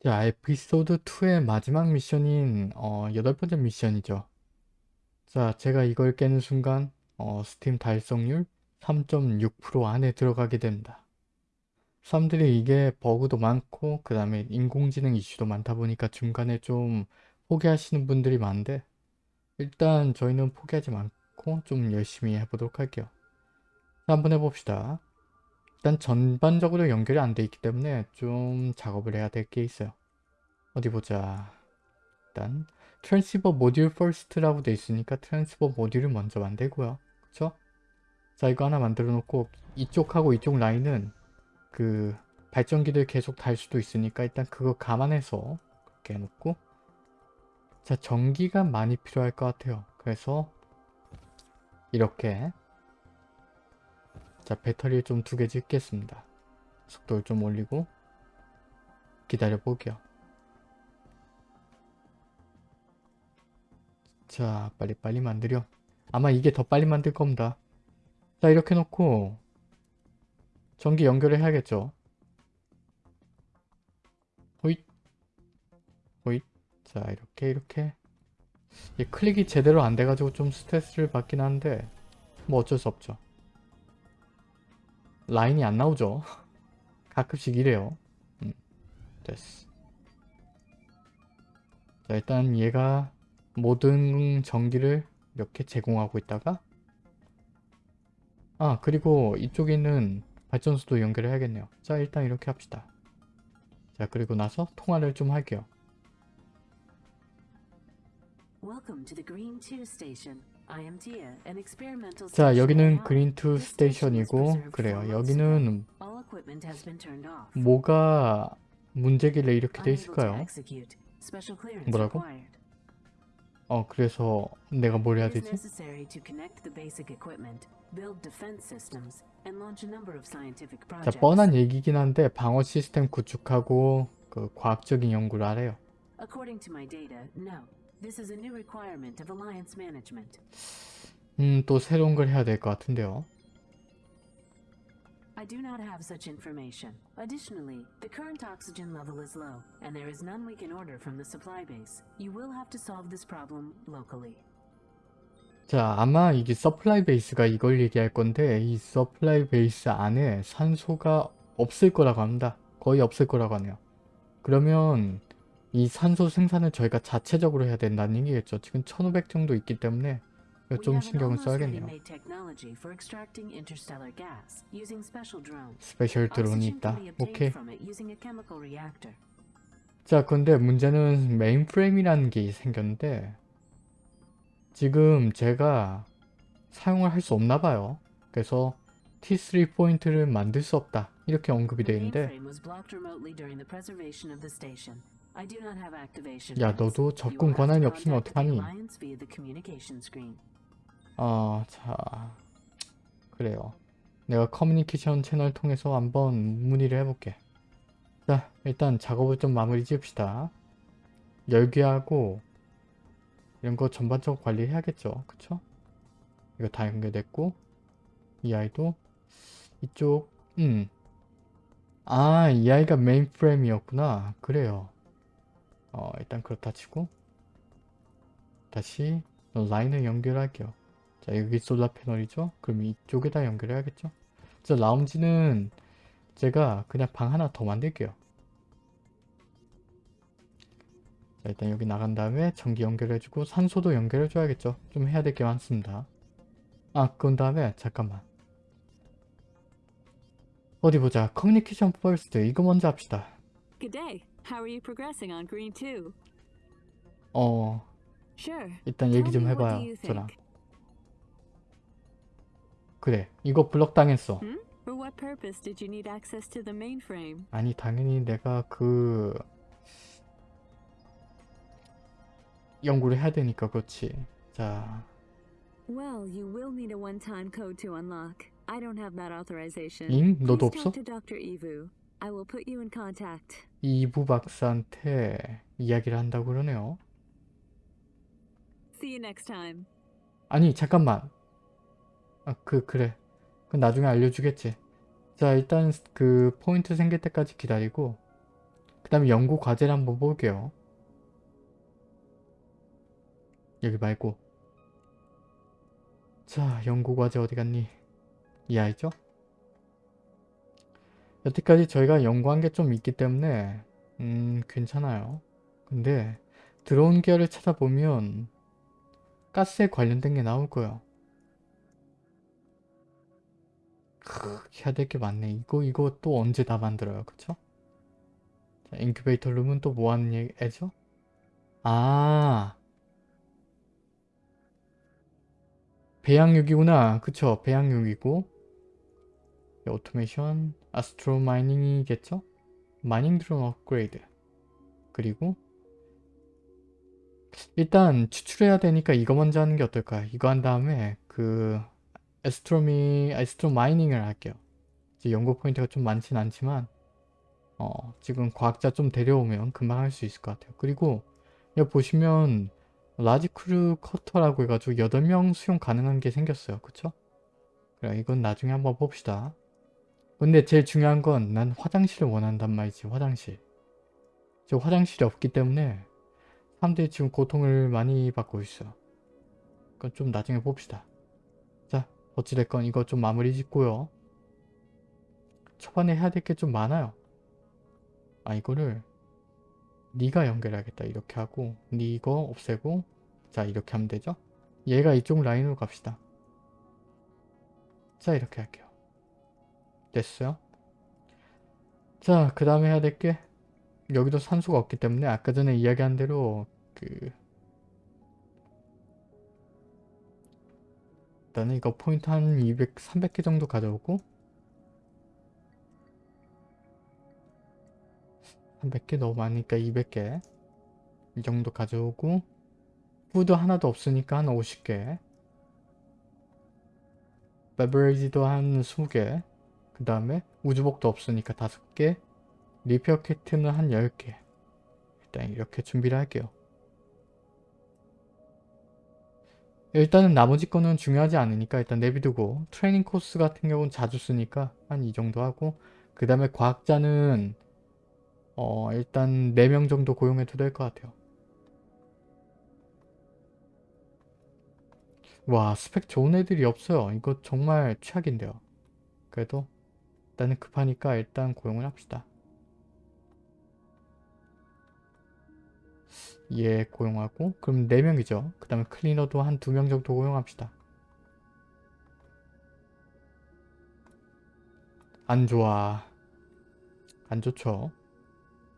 자, 에피소드 2의 마지막 미션인 어, 여덟 번째 미션이죠. 자, 제가 이걸 깨는 순간 어, 스팀 달성률 3.6% 안에 들어가게 됩니다. 사람들이 이게 버그도 많고 그 다음에 인공지능 이슈도 많다 보니까 중간에 좀 포기하시는 분들이 많은데 일단 저희는 포기하지 않고 좀 열심히 해보도록 할게요. 자, 한번 해봅시다. 일단 전반적으로 연결이 안 돼 있기 때문에 좀 작업을 해야 될 게 있어요. 어디 보자. 일단 transceiver 모듈 first라고 돼 있으니까 transceiver 모듈을 먼저 만들고요. 그쵸? 자 이거 하나 만들어 놓고 이쪽하고 이쪽 라인은 그 발전기들 계속 달 수도 있으니까 일단 그거 감안해서 그렇게 해놓고 자 전기가 많이 필요할 것 같아요. 그래서 이렇게 자 배터리를 좀 두개 짓겠습니다. 속도를 좀 올리고 기다려 볼게요. 자 빨리빨리 만들려 아마 이게 더 빨리 만들 겁니다. 자 이렇게 놓고 전기 연결을 해야겠죠. 호잇 호잇 자 이렇게 이렇게 이 클릭이 제대로 안 돼가지고 좀 스트레스를 받긴 한데 뭐 어쩔 수 없죠. 라인이 안 나오죠. 가끔씩 이래요. 음, 됐어. 자 일단 얘가 모든 전기를 이렇게 제공하고 있다가 아 그리고 이쪽에 있는 발전소도 연결을 해야겠네요. 자 일단 이렇게 합시다. 자 그리고 나서 통화를 좀 할게요. 자 여기는 그린2 스테이션이고 그래요 여기는 뭐가 문제길래 이렇게 돼 있을까요? 뭐라고? 어 그래서 내가 뭘 해야 되지? 자 뻔한 얘기긴 한데 방어 시스템 구축하고 그 과학적인 연구를 하래요. 음, 또 새로운 걸 해야 될 것 같은데요. I do not have such information. Additionally, the current oxygen level is low, and there is none we can order from the supply base. You will have to solve this problem locally. 자, 아마 이게 서플라이 베이스가 이걸 얘기할 건데 이 서플라이 베이스 안에 산소가 없을 거라고 합니다. 거의 없을 거라고 하네요. 그러면 이 산소 생산을 저희가 자체적으로 해야 된다는 얘기겠죠. 지금 1500 정도 있기 때문에 좀 신경을 써야겠네요. special 드론이 있다. 오케이. 자, 근데 문제는 메인프레임이라는 게 생겼는데 지금 제가 사용을 할 수 없나 봐요. 그래서 T3 포인트를 만들 수 없다. 이렇게 언급이 되어 있는데 야 너도 접근 권한이 없으면 어떡하니? 어, 자 그래요. 내가 커뮤니케이션 채널 통해서 한번 문의를 해볼게. 자 일단 작업을 좀 마무리 지읍시다. 열기하고 이런 거 전반적으로 관리해야겠죠. 그쵸? 이거 다 연결됐고 이 아이도 이쪽 음. 아, 이 아이가 메인 프레임이었구나. 그래요. 어, 일단 그렇다 치고 다시 라인을 연결할게요. 자, 여기 솔라 패널이죠? 그럼 이쪽에다 연결해야겠죠? 자, 라운지는 제가 그냥 방 하나 더 만들게요. 자, 일단 여기 나간 다음에 전기 연결해주고 산소도 연결해줘야겠죠? 좀 해야 될 게 많습니다. 아, 그런 다음에 잠깐만. 어디 보자. 커뮤니케이션 first 이거 먼저 합시다. Good day. How are you progressing on Green 2? 어, Sure. 일단 얘기 좀 해봐요. 저랑. 그래. 이거 블럭 당했어. Hmm? For what purpose did you need access to the mainframe? 아니 당연히 내가 그 연구를 해야 되니까 그렇지. 자, Well, you will need a one-time code to unlock. I don't have that authorization. 잉? 너도 없어? Dr. Evu. I will put you in contact. 이부 박사한테 이야기를 한다고 그러네요. See you next time. 아니 잠깐만. 아, 그 그래. 그 나중에 알려주겠지. 자 일단 그 포인트 생길 때까지 기다리고 그 다음에 연구 과제를 한번 볼게요. 여기 말고 자 연구 과제 어디 갔니? 이 아이죠? 여태까지 저희가 연구한 게 좀 있기 때문에 음 괜찮아요. 근데 들어온 계열을 찾아보면 가스에 관련된 게 나올 거예요. 크, 해야 될 게 많네. 이거 이거 또 언제 다 만들어요. 그쵸? 자, 인큐베이터 룸은 또 뭐 하는 얘기죠? 아 배양육이구나. 그쵸? 배양육이고 오토메이션, astro mining이겠죠? mining 드론 업그레이드 그리고 일단 추출해야 되니까 이거 먼저 하는 게 어떨까? 이거 한 다음에 그 astro mi, astro mining을 할게요. 이제 연구 포인트가 좀 많진 않지만 어, 지금 과학자 좀 데려오면 금방 할 수 있을 것 같아요. 그리고 여기 보시면 large crew quarter라고 해가지고 8명 수용 가능한 게 생겼어요. 그쵸? 그래 이건 나중에 한번 봅시다. 근데 제일 중요한 건 난 화장실을 원한단 말이지 화장실. 저 화장실이 없기 때문에 사람들이 지금 고통을 많이 받고 있어. 그건 좀 나중에 봅시다. 자 어찌됐건 이거 좀 마무리 짓고요. 초반에 해야 될 게 좀 많아요. 아 이거를 네가 연결하겠다 이렇게 하고 네 이거 없애고 자 이렇게 하면 되죠? 얘가 이쪽 라인으로 갑시다. 자 이렇게 할게요. 됐어요? 자 그 다음에 해야 될 게 여기도 산소가 없기 때문에 아까 전에 이야기한 대로 그 일단은 이거 포인트 한 200, 300개 정도 가져오고 300개 너무 많으니까 200개 이 정도 가져오고 food 하나도 없으니까 한 50개 beverage도 한 20개 그 다음에 우주복도 없으니까 5개 repair 키트는 한 10개. 일단 이렇게 준비를 할게요. 일단은 나머지 거는 중요하지 않으니까 일단 내비두고 트레이닝 코스 같은 경우는 자주 쓰니까 한 이 정도 하고 그 다음에 과학자는 어 일단 4명 정도 고용해도 될 것 같아요. 와 스펙 좋은 애들이 없어요. 이거 정말 최악인데요. 그래도 일단은 급하니까 일단 고용을 합시다. 얘 고용하고. 그럼 4명이죠. 그 다음에 클리너도 한 2명 정도 고용합시다. 안 좋아. 안 좋죠.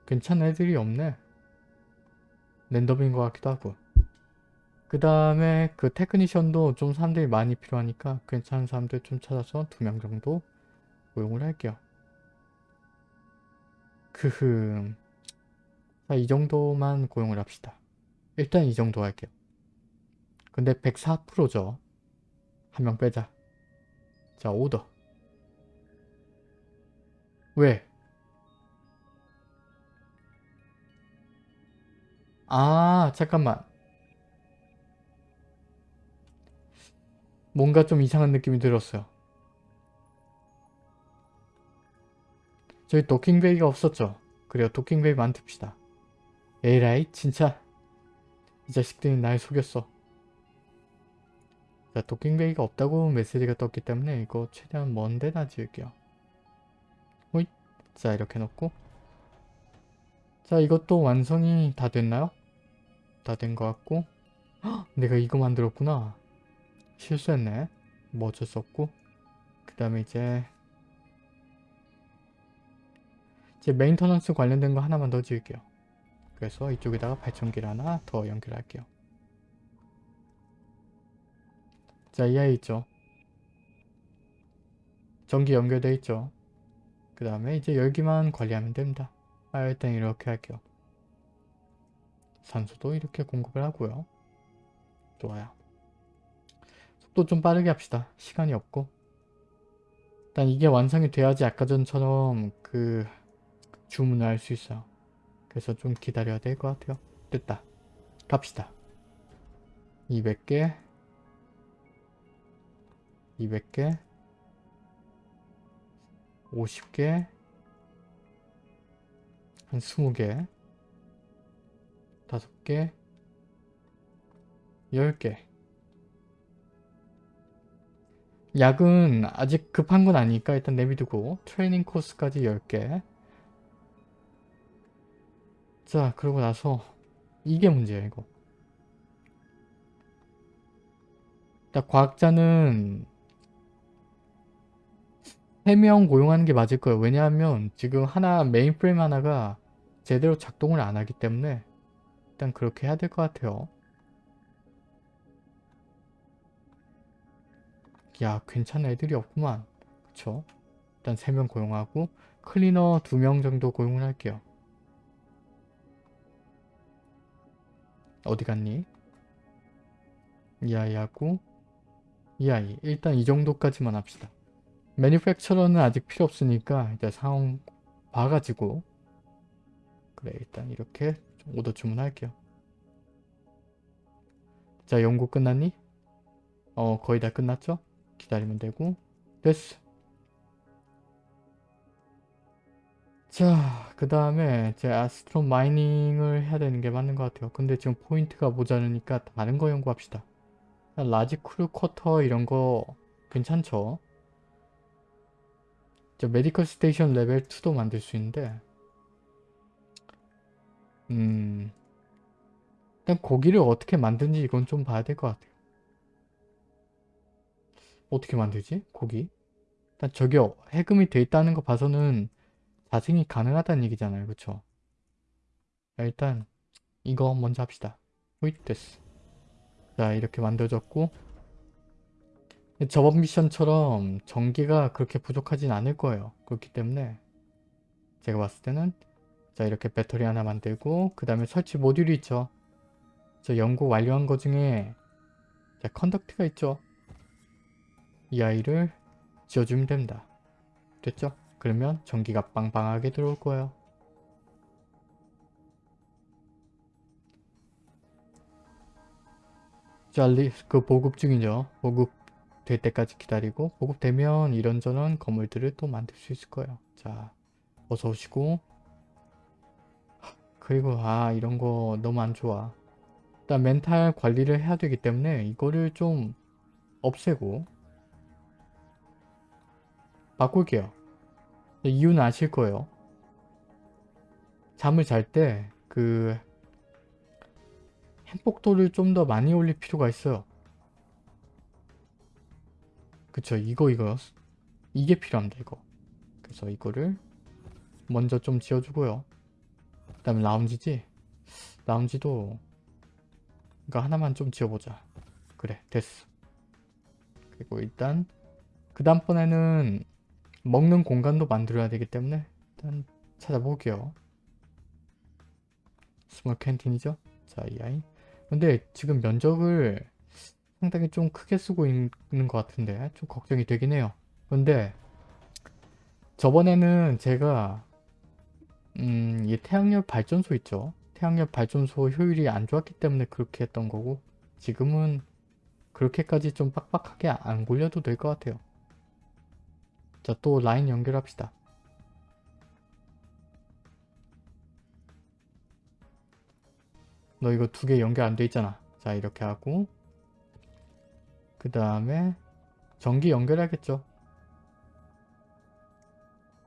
괜찮은 애들이 없네. 랜덤인 것 같기도 하고. 그 다음에 그 테크니션도 좀 사람들이 많이 필요하니까 괜찮은 사람들 좀 찾아서 2명 정도 고용을 할게요 크흠 자, 이 정도만 고용을 합시다. 일단 이 정도 할게요. 근데 104%죠. 한 명 빼자. 자, 오더. 왜? 아, 잠깐만. 뭔가 좀 이상한 느낌이 들었어요. 저희 도킹베이가 없었죠? 그래요, 도킹베이 만듭시다. 에라이 진짜. 이 자식들이 날 속였어. 자 docking bay가 없다고 메시지가 떴기 때문에 이거 최대한 먼 데다 지을게요. 호잇. 자 이렇게 놓고. 자 이것도 완성이 다 됐나요? 다 된 것 같고. 헉, 내가 이거 만들었구나. 실수했네. 뭐 어쩔 수 없고. 그 다음에 이제 제 maintenance 관련된 거 하나만 더 지을게요 그래서 이쪽에다가 발전기를 하나 더 연결할게요. 자, 이 아이 있죠? 전기 연결되어 있죠? 그 다음에 이제 열기만 관리하면 됩니다. 아, 일단 이렇게 할게요. 산소도 이렇게 공급을 하고요. 좋아요. 속도 좀 빠르게 합시다. 시간이 없고. 일단 이게 완성이 돼야지 아까 전처럼 그 주문을 할 수 있어요. 그래서 좀 기다려야 될 것 같아요. 됐다. 갑시다. 200개 200개 50개 한 20개 5개 10개 약은 아직 급한 건 아니니까 일단 내비두고 트레이닝 코스까지 10개 자 그러고 나서 이게 문제야 이거 일단 과학자는 3명 고용하는 게 맞을 거예요. 왜냐하면 지금 하나 메인 프레임 하나가 제대로 작동을 안 하기 때문에 일단 그렇게 해야 될 것 같아요. 야 괜찮은 애들이 없구만. 그쵸? 일단 3명 고용하고 클리너 2명 정도 고용을 할게요. 어디 갔니? 이 아이하고 이 아이 일단 이 정도까지만 합시다. 매니팩처러는 아직 필요 없으니까 이제 상황 봐가지고 그래 일단 이렇게 좀 오더 주문할게요. 자 연구 끝났니? 어 거의 다 끝났죠? 기다리면 되고 됐어. 자 그 다음에 이제 astro mining을 해야 되는 게 맞는 것 같아요. 근데 지금 포인트가 모자르니까 다른 거 연구합시다. large crew quarter 이런 거 괜찮죠? 저 medical station 레벨 2도 만들 수 있는데 음 일단 고기를 어떻게 만드는지 이건 좀 봐야 될 것 같아요. 어떻게 만들지? 고기? 일단 저기 해금이 돼 있다는 거 봐서는 자생이 가능하다는 얘기잖아요. 그쵸? 자, 일단 이거 먼저 합시다. 호잇 됐어. 자 이렇게 만들어졌고 저번 미션처럼 전기가 그렇게 부족하진 않을 거예요. 그렇기 때문에 제가 봤을 때는 자 이렇게 배터리 하나 만들고 그 다음에 설치 모듈이 있죠. 저 연구 완료한 거 중에 자 컨덕트가 있죠. 이 아이를 지어주면 됩니다. 됐죠? 그러면 전기가 빵빵하게 들어올 거예요. 자, 리, 그 보급 중이죠. 보급 될 때까지 기다리고 보급되면 이런저런 건물들을 또 만들 수 있을 거예요. 자, 어서 오시고 그리고 아 이런 거 너무 안 좋아. 일단 멘탈 관리를 해야 되기 때문에 이거를 좀 없애고 바꿀게요. 이유는 아실 거예요. 잠을 잘 때 그 행복도를 좀 더 많이 올릴 필요가 있어요. 그쵸 이거 이거. 이게 필요합니다 이거. 그래서 이거를 먼저 좀 지어주고요. 그 다음에 라운지지? 라운지도 이거 하나만 좀 지어보자. 그래 됐어. 그리고 일단 그 다음번에는 먹는 공간도 만들어야 되기 때문에 일단 찾아볼게요 small canteen이죠 자 이 아이 근데 지금 면적을 상당히 좀 크게 쓰고 있는 것 같은데 좀 걱정이 되긴 해요. 근데 저번에는 제가 음, 이 태양력 발전소 있죠. 태양력 발전소 효율이 안 좋았기 때문에 그렇게 했던 거고 지금은 그렇게까지 좀 빡빡하게 안 굴려도 될 것 같아요. 자, 또 라인 연결합시다. 너 이거 두 개 연결 안 돼 있잖아. 자, 이렇게 하고 그 다음에 전기 연결하겠죠.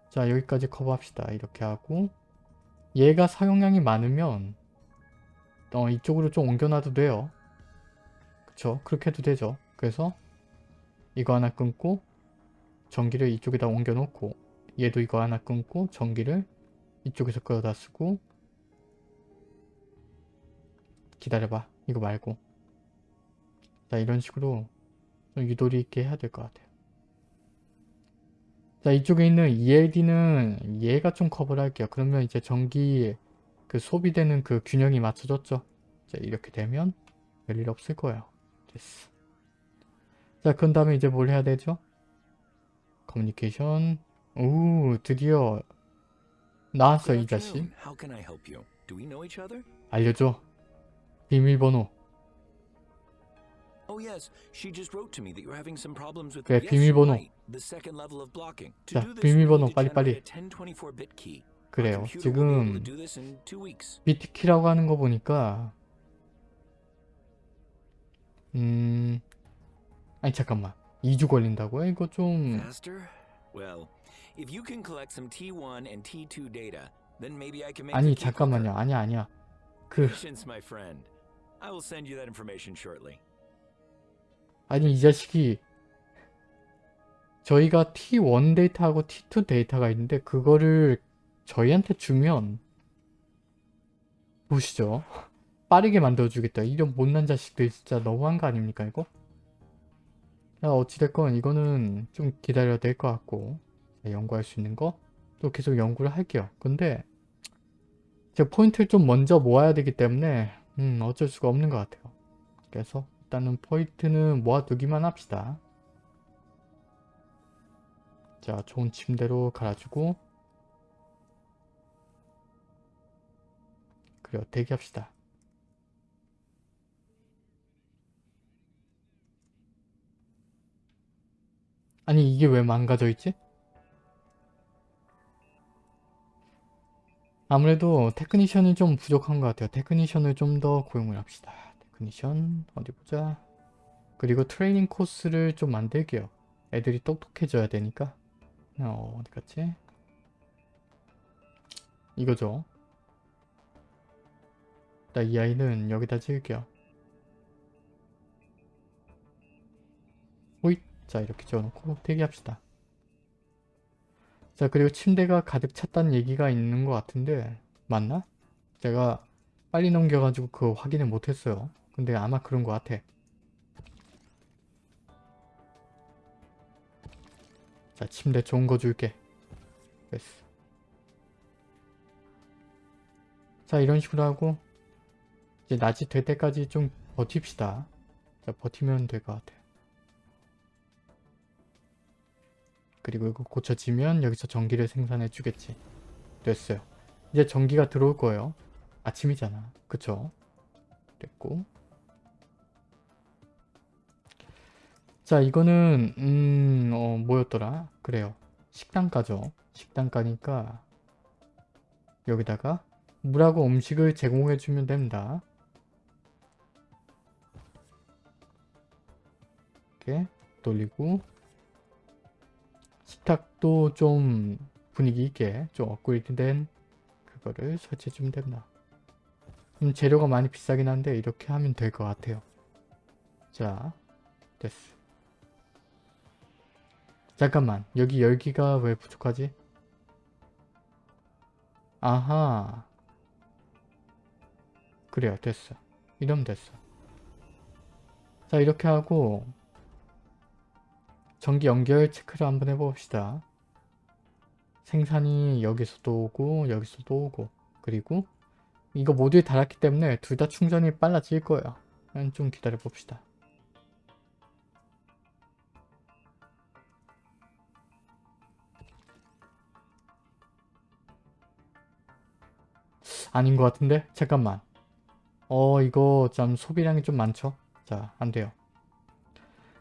자 여기까지 커버합시다. 이렇게 하고 얘가 사용량이 많으면 어, 이쪽으로 좀 옮겨놔도 돼요. 그쵸? 그렇게 해도 되죠. 그래서 이거 하나 끊고 전기를 이쪽에다 옮겨 놓고 얘도 이거 하나 끊고 전기를 이쪽에서 끌어다 쓰고 기다려봐. 이거 말고 자 이런 식으로 좀 유도리 있게 해야 될 것 같아요. 자 이쪽에 있는 ELD는 얘가 좀 커버를 할게요. 그러면 이제 전기 그 소비되는 그 균형이 맞춰졌죠. 자 이렇게 되면 별일 없을 거예요. 됐어. 자 그런 다음에 이제 뭘 해야 되죠? 커뮤니케이션 오 드디어 나왔어 이 자식? 알려줘 비밀번호 Oh yes, she just wrote to me that you're having some problems with 그래, 비밀번호. the second level of blocking. To 자, do this, 비밀번호 빨리빨리. generate a 1024-bit key. 그래요. 지금. BT키라고 하는 거 보니까 음 아니 잠깐만 2주 걸린다고요? 이거 좀 Faster? Well, if you can collect some T1 and T2 data, then maybe I can make 아니. 잠깐만요 아니야 아니야 그. 아니 이 자식이 저희가 T1 데이터하고 T2 데이터가 있는데 그거를 저희한테 주면 보시죠 빠르게 만들어주겠다 이런 못난 자식들 진짜 너무한 거 아닙니까 이거? 자 어찌됐건 이거는 좀 기다려야 될 것 같고 자, 연구할 수 있는 거 또 계속 연구를 할게요 근데 제가 포인트를 좀 먼저 모아야 되기 때문에 음 어쩔 수가 없는 것 같아요 그래서 일단은 포인트는 모아두기만 합시다. 자, 좋은 침대로 갈아주고 그래요, 대기합시다. 아니, 이게 왜 망가져 있지? 아무래도 technician이 좀 부족한 것 같아요. technician을 좀 더 고용을 합시다. technician 어디 보자. 그리고 트레이닝 코스를 좀 만들게요. 애들이 똑똑해져야 되니까. 어, 어디 갔지? 이거죠. 나이 아이는 여기다 지을게요. 자 이렇게 지어놓고 대기합시다. 자 그리고 침대가 가득 찼다는 얘기가 있는 것 같은데 맞나? 제가 빨리 넘겨가지고 그거 확인을 못했어요. 근데 아마 그런 것 같아. 자 침대 좋은 거 줄게. 됐어. 자 이런 식으로 하고 이제 낮이 될 때까지 좀 버팁시다. 자 버티면 될 것 같아. 그리고 이거 고쳐지면 여기서 전기를 생산해 주겠지. 됐어요. 이제 전기가 들어올 거예요. 아침이잖아. 그쵸? 됐고. 자, 이거는, 음, 어, 뭐였더라? 그래요. 식당가죠. 식당가니까, 여기다가 물하고 음식을 제공해주면 됩니다. 이렇게 돌리고, 식탁도 좀 분위기 있게 좀 업그레이드된 그거를 설치해주면 됩니다. 음, 재료가 많이 비싸긴 한데 이렇게 하면 될 것 같아요. 자, 됐어. 잠깐만, 여기 열기가 왜 부족하지? 아하. 그래요, 됐어. 이러면 됐어. 자, 이렇게 하고 전기 연결 체크를 한번 해봅시다. 생산이 여기서도 오고 여기서도 오고 그리고 이거 모두에 달았기 때문에 둘 다 충전이 빨라질 거예요. 좀 기다려 봅시다. 아닌 것 같은데? 잠깐만. 어 이거 좀 소비량이 좀 많죠? 자 안돼요.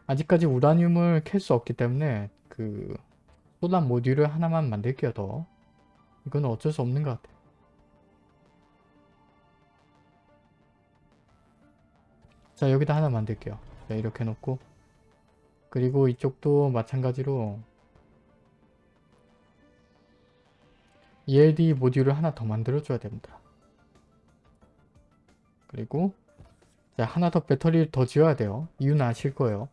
아직까지 우라늄을 캘 수 없기 때문에 그 소란 모듈을 하나만 만들게요 더. 이건 어쩔 수 없는 것 같아. 자 여기다 하나 만들게요. 자 이렇게 놓고 그리고 이쪽도 마찬가지로 ELD 모듈을 하나 더 만들어줘야 됩니다. 그리고 자 하나 더 배터리를 더 지어야 돼요. 이유는 아실 거예요.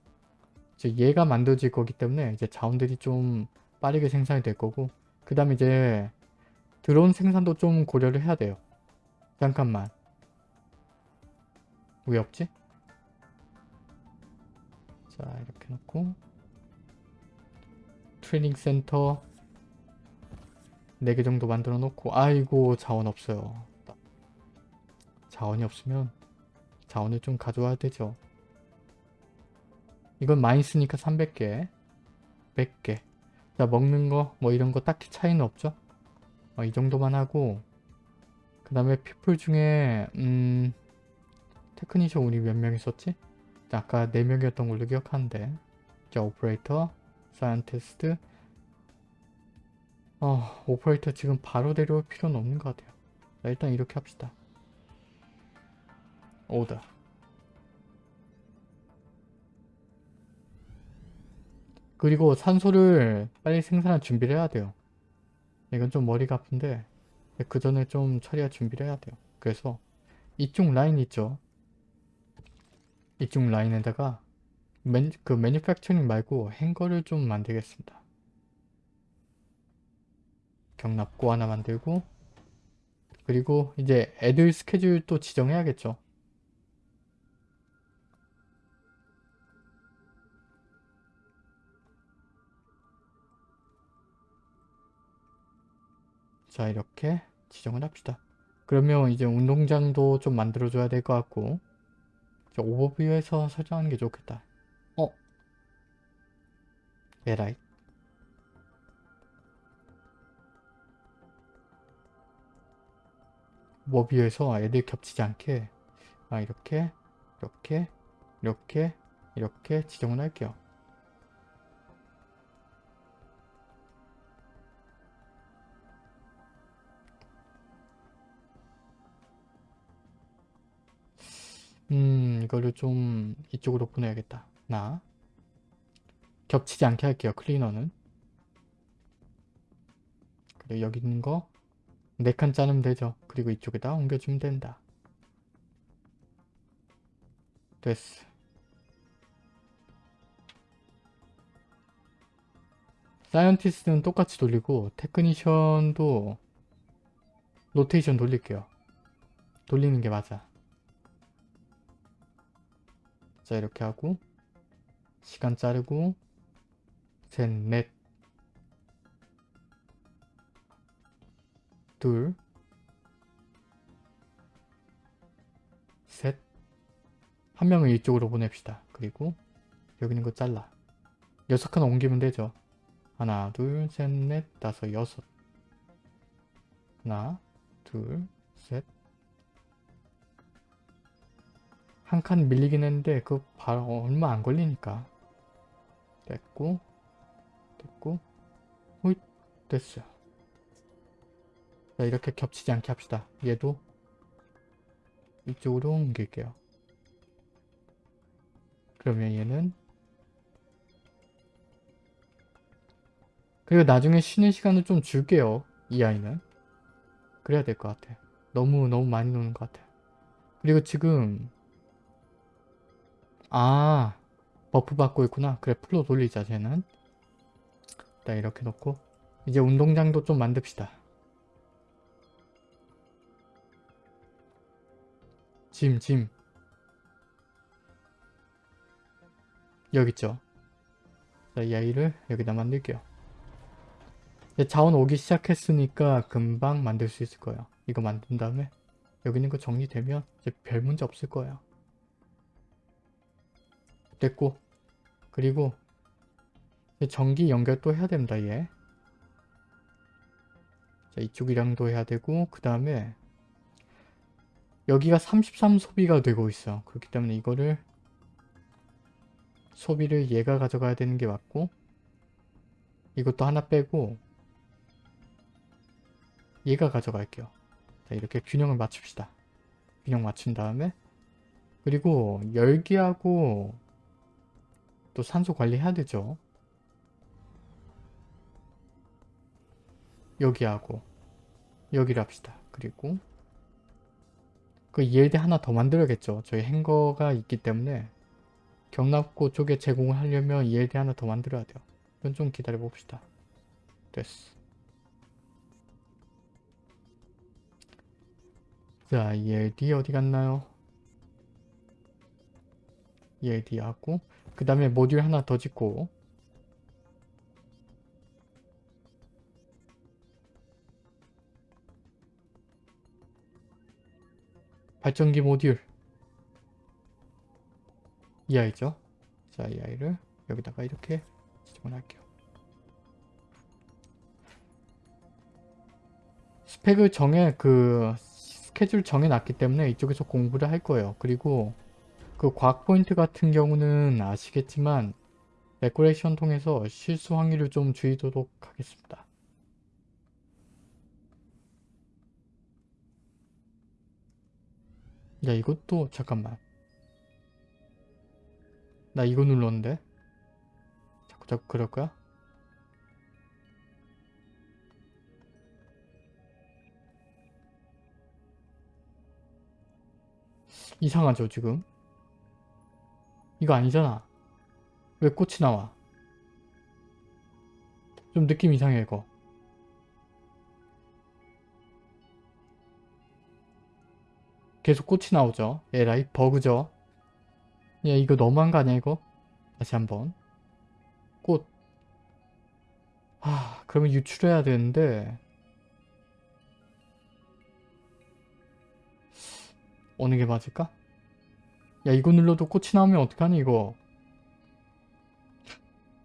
이제 얘가 만들어질 거기 때문에 이제 자원들이 좀 빠르게 생산이 될 거고 그 다음에 이제 드론 생산도 좀 고려를 해야 돼요. 잠깐만. 왜 없지? 자 이렇게 놓고 트레이닝 센터 4개 정도 만들어 놓고 아이고 자원 없어요. 자원이 없으면 자원을 좀 가져와야 되죠. 이건 많이 쓰니까 300개 100개 자 먹는 거 뭐 이런 거 딱히 차이는 없죠 어, 이 정도만 하고 그 다음에 people 중에 음 technician 우리 몇 명 있었지? 자, 아까 4명이었던 걸로 기억하는데 자 오퍼레이터 scientist 어, 오퍼레이터 지금 바로 데려올 필요는 없는 것 같아요. 자, 일단 이렇게 합시다. 오다. 그리고 산소를 빨리 생산할 준비를 해야 돼요. 이건 좀 머리가 아픈데 그 전에 좀 처리할 준비를 해야 돼요. 그래서 이쪽 라인 있죠? 이쪽 라인에다가 맨, 그 매니팩처링 말고 행거를 좀 만들겠습니다. 경납고 하나 만들고 그리고 이제 애들 스케줄 또 지정해야겠죠. 자 이렇게 지정을 합시다. 그러면 이제 운동장도 좀 만들어줘야 될 것 같고 저 오버뷰에서 설정하는 게 좋겠다. 어? 에라이. 오버뷰에서 애들 겹치지 않게 아 이렇게 이렇게 이렇게 이렇게 지정을 할게요. 음, 이거를 좀 이쪽으로 보내야겠다. 나. 겹치지 않게 할게요. 클리너는. 그리고 여기 있는 거 4칸 자르면 되죠. 그리고 이쪽에다 옮겨주면 된다. 됐어. scientist는 똑같이 돌리고 technician도 로테이션 돌릴게요. 돌리는 게 맞아. 자 이렇게 하고 시간 자르고 셋, 넷, 둘, 셋, 한 명을 이쪽으로 보냅시다. 그리고 여기 있는 거 잘라. 여섯 칸 옮기면 되죠. 하나, 둘, 셋, 넷, 다섯, 여섯. 하나, 둘, 셋, 한 칸 밀리긴 했는데 그 바로 얼마 안 걸리니까. 됐고 됐고. 호잇 됐어요. 자 이렇게 겹치지 않게 합시다. 얘도 이쪽으로 옮길게요. 그러면 얘는 그리고 나중에 쉬는 시간을 좀 줄게요 이 아이는. 그래야 될 것 같아. 너무 너무 많이 노는 것 같아. 그리고 지금 아 buff 받고 있구나. 그래 full로 돌리자 쟤는. 일단 이렇게 놓고. 이제 운동장도 좀 만듭시다. gym gym. 여기 있죠? 자 이 아이를 여기다 만들게요. 자원 오기 시작했으니까 금방 만들 수 있을 거예요. 이거 만든 다음에 여기 있는 거 정리되면 이제 별 문제 없을 거예요 됐고 그리고 전기 연결 또 해야 됩니다 얘. 자 이쪽이랑도 해야 되고 그 다음에 여기가 33 소비가 되고 있어. 그렇기 때문에 이거를 소비를 얘가 가져가야 되는 게 맞고 이것도 하나 빼고 얘가 가져갈게요. 자 이렇게 균형을 맞춥시다. 균형 맞춘 다음에. 그리고 열기하고 또 산소 관리해야 되죠. 여기하고 여기를 합시다. 그리고 그 ELD 하나 더 만들어야겠죠. 저희 행거가 있기 때문에 경납고 쪽에 제공을 하려면 ELD 하나 더 만들어야 돼요. 이건 좀 기다려 봅시다. 됐어. 자, ELD 어디 갔나요? ELD하고 그 다음에 모듈 하나 더 짓고. 발전기 모듈. 이 아이죠? 자 이 아이를 여기다가 이렇게 지정을 할게요. 스펙을 정해 그 스케줄 정해 놨기 때문에 이쪽에서 공부를 할 거예요. 그리고 그 과학 포인트 같은 경우는 아시겠지만 recollection 통해서 실수 확률을 좀 줄이도록 하겠습니다. 야 이것도 잠깐만 나 이거 눌렀는데 자꾸 자꾸 그럴 거야? 이상하죠 지금 이거 아니잖아. 왜 꽃이 나와? 좀 느낌 이상해 이거. 계속 꽃이 나오죠. 에라이 버그죠. 야 이거 너무한 거 아니야 이거? 다시 한번. 꽃. 아, 그러면 유출해야 되는데. 어느 게 맞을까? 야 이거 눌러도 꽃이 나오면 어떡하니 이거?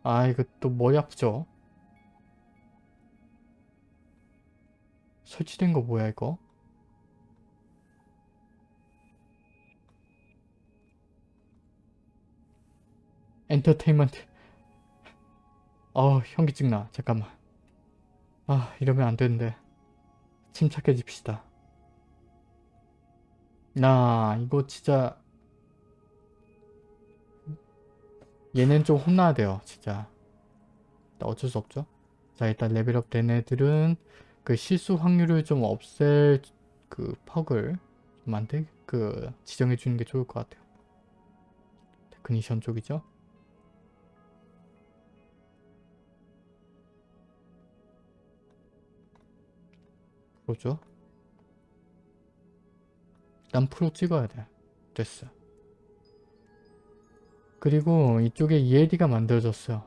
아 이거 또 머리 아프죠? 설치된 거 뭐야 이거? 엔터테인먼트. 어 현기증 나? 잠깐만. 아 이러면 안 되는데. 침착해집시다. 나 이거 진짜 얘는 좀 혼나야 돼요 진짜. 어쩔 수 없죠. 자 일단 level up 된 애들은 그 실수 확률을 좀 없앨 그 perk을 좀 만들 그 지정해 주는 게 좋을 것 같아요. technician 쪽이죠? 프로죠? 난 프로 찍어야 돼. 됐어 그리고 이쪽에 ELD가 만들어졌어요.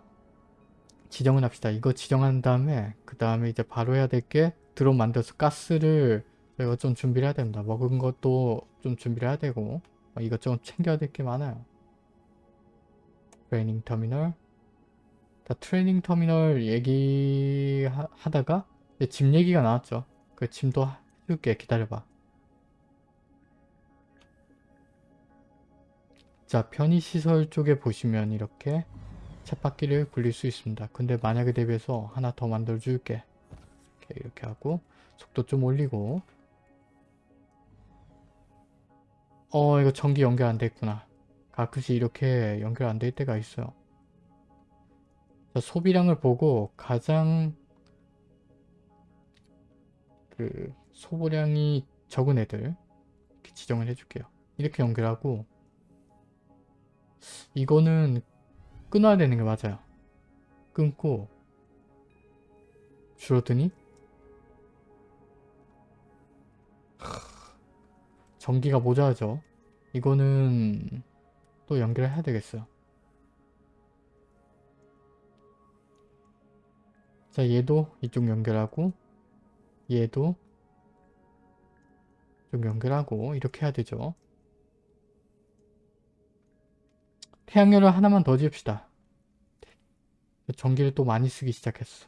지정을 합시다. 이거 지정한 다음에 그 다음에 이제 바로 해야 될 게 드론 만들어서 가스를 저희가 좀 준비를 해야 됩니다. 먹은 것도 좀 준비를 해야 되고 어, 이것저것 챙겨야 될 게 많아요. 트레이닝 터미널 자, 트레이닝 터미널 얘기하다가 집 얘기가 나왔죠. 그 짐도 해줄게. 기다려봐 자 편의시설 쪽에 보시면 이렇게 쳇바퀴를 굴릴 수 있습니다. 근데 만약에 대비해서 하나 더 만들어 줄게. 이렇게, 하고 속도 좀 올리고. 어 이거 전기 연결 안 됐구나. 가끔씩 이렇게 연결 안 될 때가 있어요. 자, 소비량을 보고 가장 그 소보량이 적은 애들 지정을 해줄게요. 이렇게 연결하고 이거는 끊어야 되는 게 맞아요. 끊고 줄어드니? 전기가 모자라죠. 이거는 또 연결을 해야 되겠어요. 자 얘도 이쪽 연결하고 얘도 좀 연결하고 이렇게 해야 되죠. 태양열을 하나만 더 지읍시다. 전기를 또 많이 쓰기 시작했어.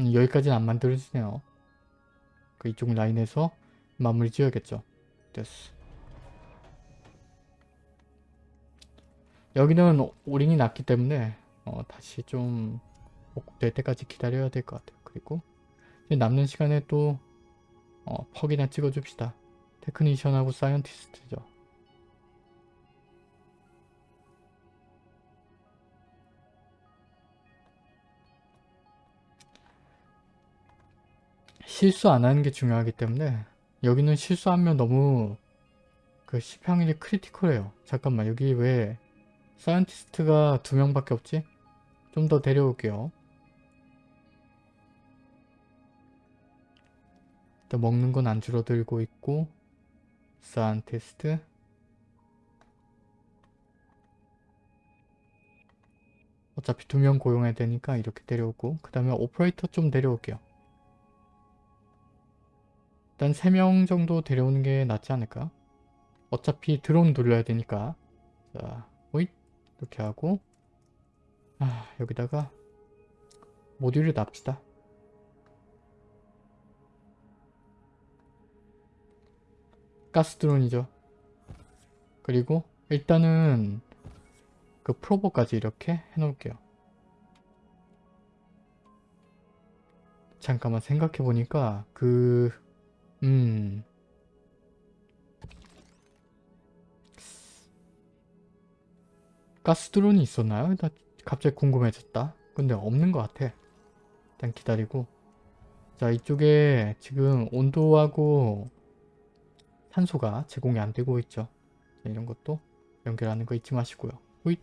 음, 여기까지는 안 만들어지네요. 그 이쪽 라인에서 마무리 지어야겠죠. 됐어. 여기는 오링이 났기 때문에 어, 다시 좀 복구될 때까지 기다려야 될 것 같아요. 그리고 남는 시간에 또 어, perk이나 찍어줍시다. technician하고 scientist죠. 실수 안 하는 게 중요하기 때문에 여기는 실수하면 너무 그 시평일이 critical해요. 잠깐만 여기 왜 scientist가 두 명밖에 없지? 좀 더 데려올게요. 일단 먹는 건 안 줄어들고 있고 scientist 어차피 두 명 고용해야 되니까 이렇게 데려오고 그 다음에 오퍼레이터 좀 데려올게요. 일단 3명 정도 데려오는 게 낫지 않을까? 어차피 드론 돌려야 되니까 자, 오잇 이렇게 하고 아 여기다가 모듈을 납시다. 가스 드론이죠. 그리고 일단은 그 프로버까지 이렇게 해놓을게요. 잠깐만 생각해보니까 그... 음... 가스 드론이 있었나요? 나 갑자기 궁금해졌다. 근데 없는 것 같아. 일단 기다리고. 자 이쪽에 지금 온도하고 산소가 제공이 안 되고 있죠. 자, 이런 것도 연결하는 거 잊지 마시고요. 호잇.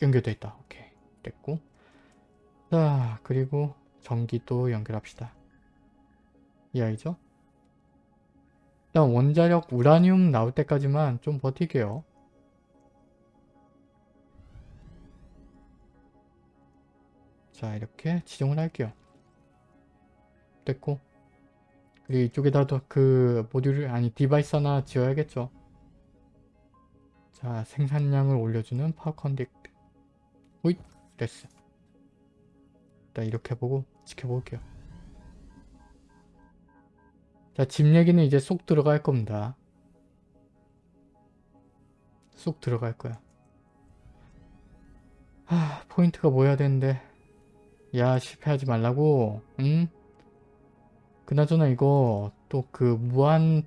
연결돼 있다. 오케이. 됐고. 자, 그리고 전기도 연결합시다. 이 아이죠? 일단 원자력 우라늄 나올 때까지만 좀 버티게요. 자, 이렇게 지정을 할게요. 됐고. 그리고 이쪽에다도 그 모듈을, 아니 device 하나 지어야겠죠. 자, 생산량을 올려주는 power conduit. 호잇! 됐어. 일단 이렇게 보고 지켜볼게요. 자, 집 얘기는 이제 쏙 들어갈 겁니다. 쏙 들어갈 거야. 하, 포인트가 모여야 되는데. 야, 실패하지 말라고. 응? 그나저나 이거 또 그 무한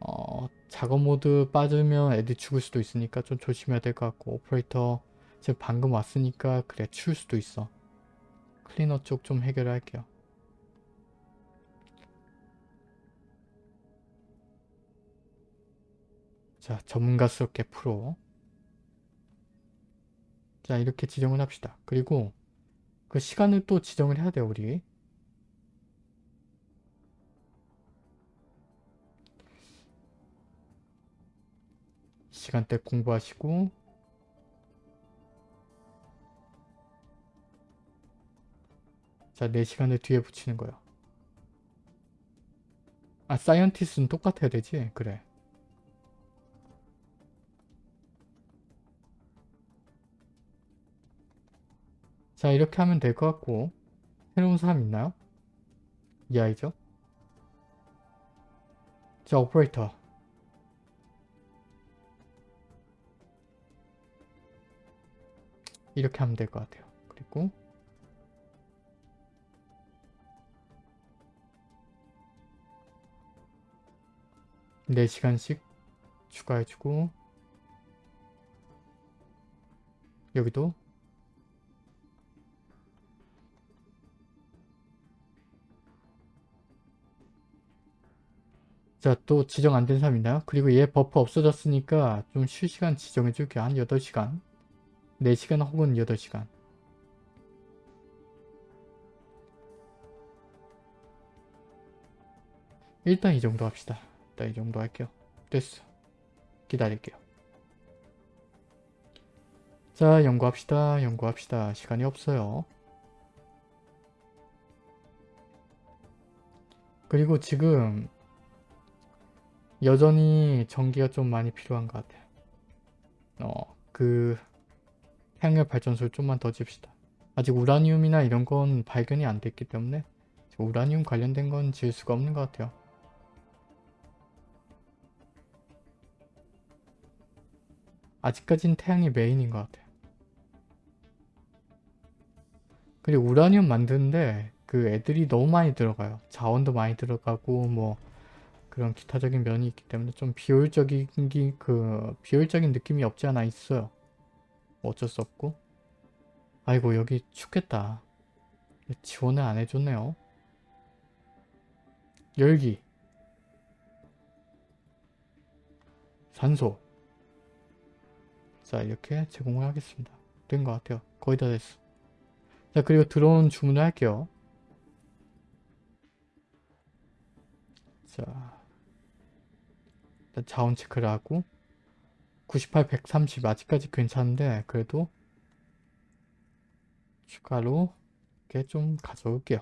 어, 작업 모드 빠지면 애들 죽을 수도 있으니까 좀 조심해야 될 것 같고 오퍼레이터 지금 방금 왔으니까 그래 추울 수도 있어. 클리너 쪽 좀 해결할게요. 자, 전문가스럽게 프로. 자, 이렇게 지정을 합시다. 그리고 그 시간을 또 지정을 해야 돼요, 우리. 시간대 공부하시고 자, 4시간을 뒤에 붙이는 거야. 아, scientist는 똑같아야 되지? 그래. 자, 이렇게 하면 될 것 같고 새로운 사람 있나요? 이 아이죠? 자, 오퍼레이터. 이렇게 하면 될 것 같아요. 그리고 네시간씩 추가해주고 여기도 자, 또 지정 안 된 사람 있나요? 그리고 얘 buff 없어졌으니까 좀 쉴 시간 지정해 줄게요. 한 8시간. 4시간 혹은 8시간. 일단 이 정도 합시다. 일단 이 정도 할게요. 됐어. 기다릴게요. 자, 연구합시다. 연구합시다. 시간이 없어요. 그리고 지금 여전히 전기가 좀 많이 필요한 것 같아요. 어, 그 태양열 발전소를 좀만 더 집시다. 아직 우라늄이나 이런 건 발견이 안 됐기 때문에 우라늄 관련된 건 지을 수가 없는 것 같아요. 아직까진 태양이 메인인 것 같아요. 그리고 우라늄 만드는데 그 애들이 너무 많이 들어가요. 자원도 많이 들어가고 뭐 그런 기타적인 면이 있기 때문에 좀 비효율적인 기- 그 비효율적인 느낌이 없지 않아 있어요. 뭐 어쩔 수 없고. 아이고 여기 춥겠다. 지원을 안 해줬네요. 열기. 산소. 자 이렇게 제공을 하겠습니다. 된 것 같아요. 거의 다 됐어. 자 그리고 들어온 주문을 할게요. 자 자원 체크를 하고 98, 130 아직까지 괜찮은데 그래도 추가로 이렇게 좀 가져올게요.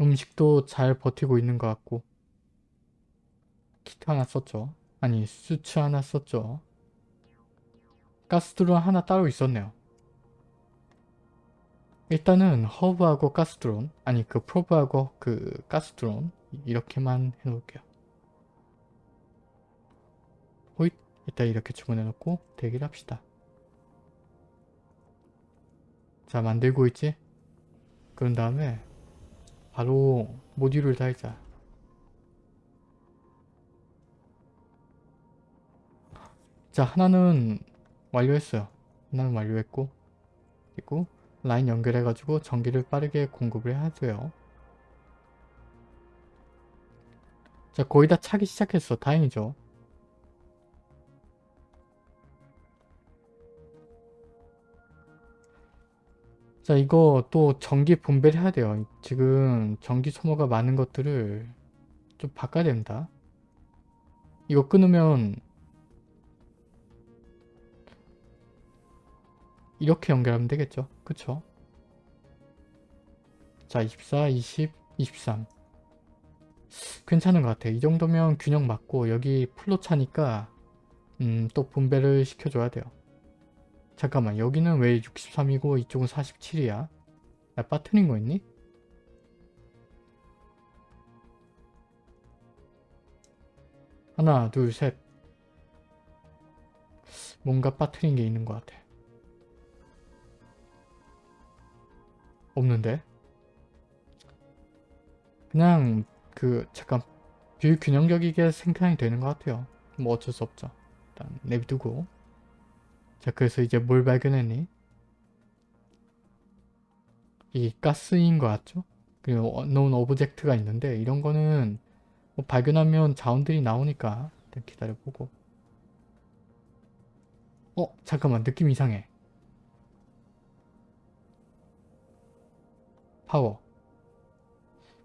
음식도 잘 버티고 있는 것 같고 키트 하나 썼죠. 아니 수츠 하나 썼죠. 가스드론 하나 따로 있었네요. 일단은 허브하고 가스드론 아니 그 프로브하고 그 가스드론 이렇게만 해놓을게요. 일단 이렇게 주문해 놓고 대기를 합시다. 자 만들고 있지? 그런 다음에 바로 모듈을 달자. 자 하나는 완료했어요. 하나는 완료했고 그리고 라인 연결해 가지고 전기를 빠르게 공급을 해야 돼요. 자 거의 다 차기 시작했어. 다행이죠. 자 이거 또 전기 분배를 해야 돼요. 지금 전기 소모가 많은 것들을 좀 바꿔야 됩니다. 이거 끊으면 이렇게 연결하면 되겠죠. 그쵸? 자 24, 20, 23 괜찮은 것 같아. 이 정도면 균형 맞고 여기 플로 차니까 음, 또 분배를 시켜줘야 돼요. 잠깐만 여기는 왜 63이고 이쪽은 47이야? 나 빠트린 거 있니? 하나 둘셋 뭔가 빠트린 게 있는 것 같아. 없는데? 그냥 그 잠깐 비균형적이게 생산이 되는 것 같아요. 뭐 어쩔 수 없죠. 일단 내비두고 자 그래서 이제 뭘 발견했니? 이 가스인 것 같죠? 그리고 unknown object가 있는데 이런 거는 뭐 발견하면 자원들이 나오니까 일단 기다려보고 어? 잠깐만 느낌 이상해 파워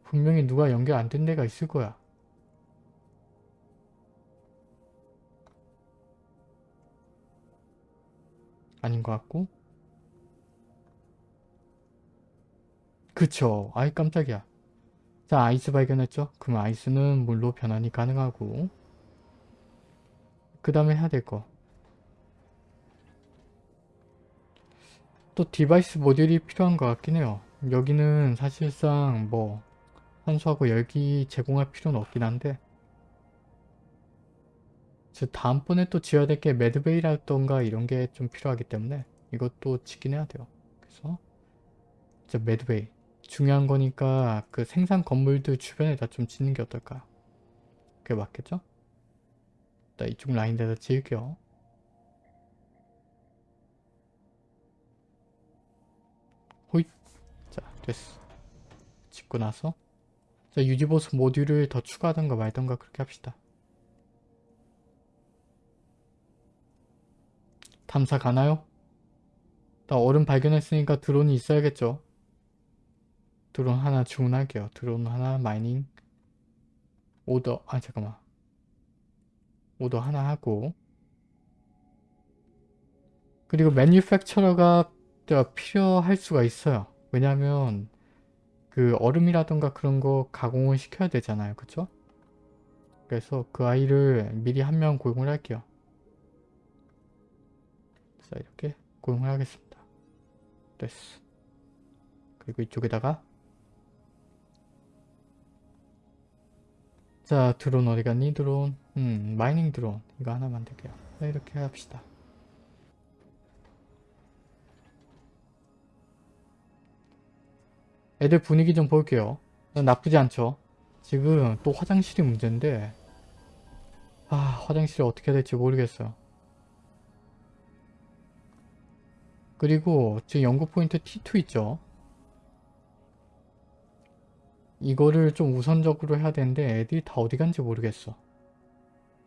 분명히 누가 연결 안 된 데가 있을 거야 아닌 것 같고. 그쵸. 아이 깜짝이야. 자 아이스 발견했죠? 그럼 아이스는 물로 변환이 가능하고. 그 다음에 해야 될 거. 또 device 모듈이 필요한 것 같긴 해요. 여기는 사실상 뭐 산소하고 열기 제공할 필요는 없긴 한데. 즉 다음번에 또 지어야 될 게 med bay라던가 이런 게 좀 필요하기 때문에 이것도 짓긴 해야 돼요. 그래서 이제 med bay 중요한 거니까 그 생산 건물들 주변에다 좀 짓는 게 어떨까? 그게 맞겠죠? 일단 이쪽 라인에다 지을게요. 호잇 자 됐어. 짓고 나서 자 유지보수 모듈을 더 추가하던가 말던가 그렇게 합시다. 탐사 가나요? 나 얼음 발견했으니까 드론이 있어야겠죠. 드론 하나 주문할게요. 드론 하나 mining 오더 아 잠깐만 오더 하나 하고 그리고 매뉴팩처러가 필요할 수가 있어요. 왜냐하면 그 얼음이라던가 그런 거 가공을 시켜야 되잖아요. 그쵸? 그래서 그 아이를 미리 한 명 고용을 할게요. 자 이렇게 고용을 하겠습니다. 됐어. 그리고 이쪽에다가 자 드론 어디 갔니 드론 음 마이닝 드론 이거 하나 만들게요. 자, 이렇게 합시다. 애들 분위기 좀 볼게요. 나쁘지 않죠? 지금 또 화장실이 문제인데 아 화장실을 어떻게 해야 될지 모르겠어요. 그리고 지금 연구 포인트 T2 있죠. 이거를 좀 우선적으로 해야 되는데 애들이 다 어디 간지 모르겠어.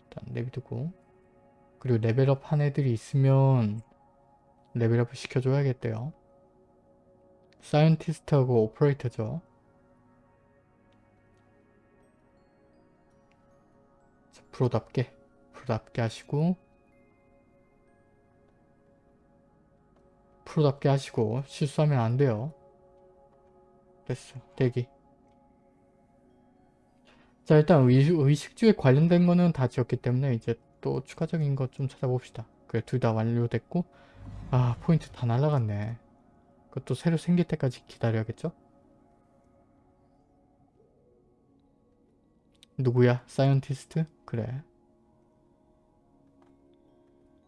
일단 내비두고 그리고 레벨업 한 애들이 있으면 레벨업을 시켜줘야겠네요. scientist하고 오퍼레이터죠. 자, 프로답게 프로답게 하시고 프로답게 하시고 실수하면 안 돼요. 됐어. 대기. 자 일단 의, 의식주에 관련된 거는 다 지었기 때문에 이제 또 추가적인 것 좀 찾아봅시다. 그래 둘 다 완료됐고 아 포인트 다 날라갔네. 그것도 새로 생길 때까지 기다려야겠죠? 누구야? scientist? 그래.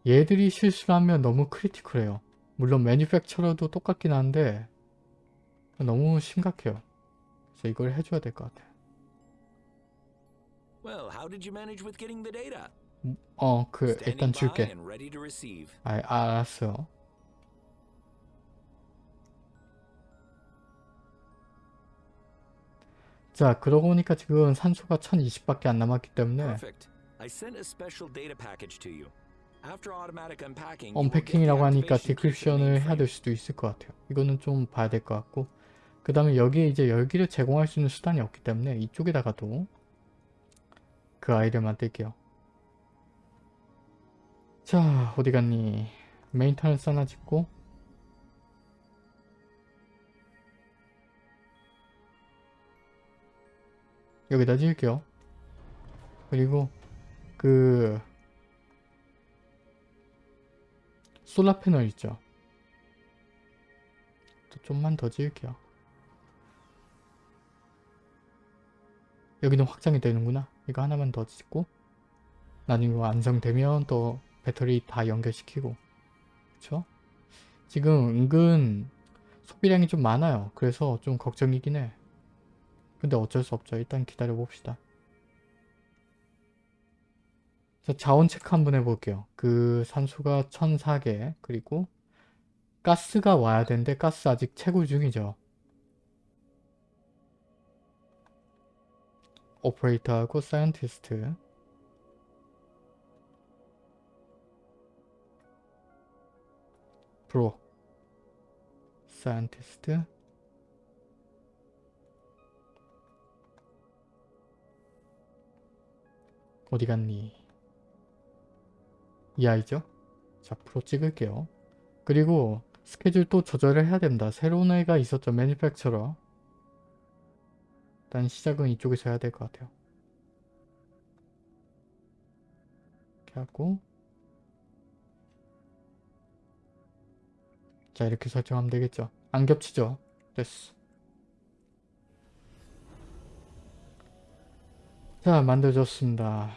얘들이 실수를 하면 너무 critical해요. 물론 manufacturer도 똑같긴 한데 너무 심각해요. 그래서 이걸 해줘야 될 것 같아요. Well, how did you manage with getting the data? 어, 그 일단 줄게. 아, 알았어. 자, 그러고 보니까 지금 산소가 1020밖에 안 남았기 때문에 Perfect. I sent a special data package to you. unpacking이라고 하니까 decryption을 해야. 될 수도 있을 것 같아요. 이거는 좀 봐야 될 것 같고 그 다음에 여기에 이제 열기를 제공할 수 있는 수단이 없기 때문에 이쪽에다가도 그 아이를 만들게요. 자 어디 갔니? maintenance 하나 짓고 여기다 지을게요. 그리고 그 솔라 패널 있죠. 또 좀만 더 지을게요. 여기는 확장이 되는구나. 이거 하나만 더 짓고 나중에 완성되면 또 배터리 다 연결시키고 그쵸? 지금 은근 소비량이 좀 많아요. 그래서 좀 걱정이긴 해. 근데 어쩔 수 없죠. 일단 기다려 봅시다. 자, 자원 체크 한번 해볼게요. 그 산소가 1004개 그리고 가스가 와야 되는데 가스 아직 채굴 중이죠. 오퍼레이터하고 scientist 프로 scientist 어디 갔니? 이 아이죠? 자, 프로 찍을게요. 그리고 스케줄 또 조절을 해야 됩니다. 새로운 애가 있었죠. manufacturer. 일단 시작은 이쪽에서 해야 될 것 같아요. 이렇게 하고 자, 이렇게 설정하면 되겠죠. 안 겹치죠? 됐어. 자, 만들어졌습니다.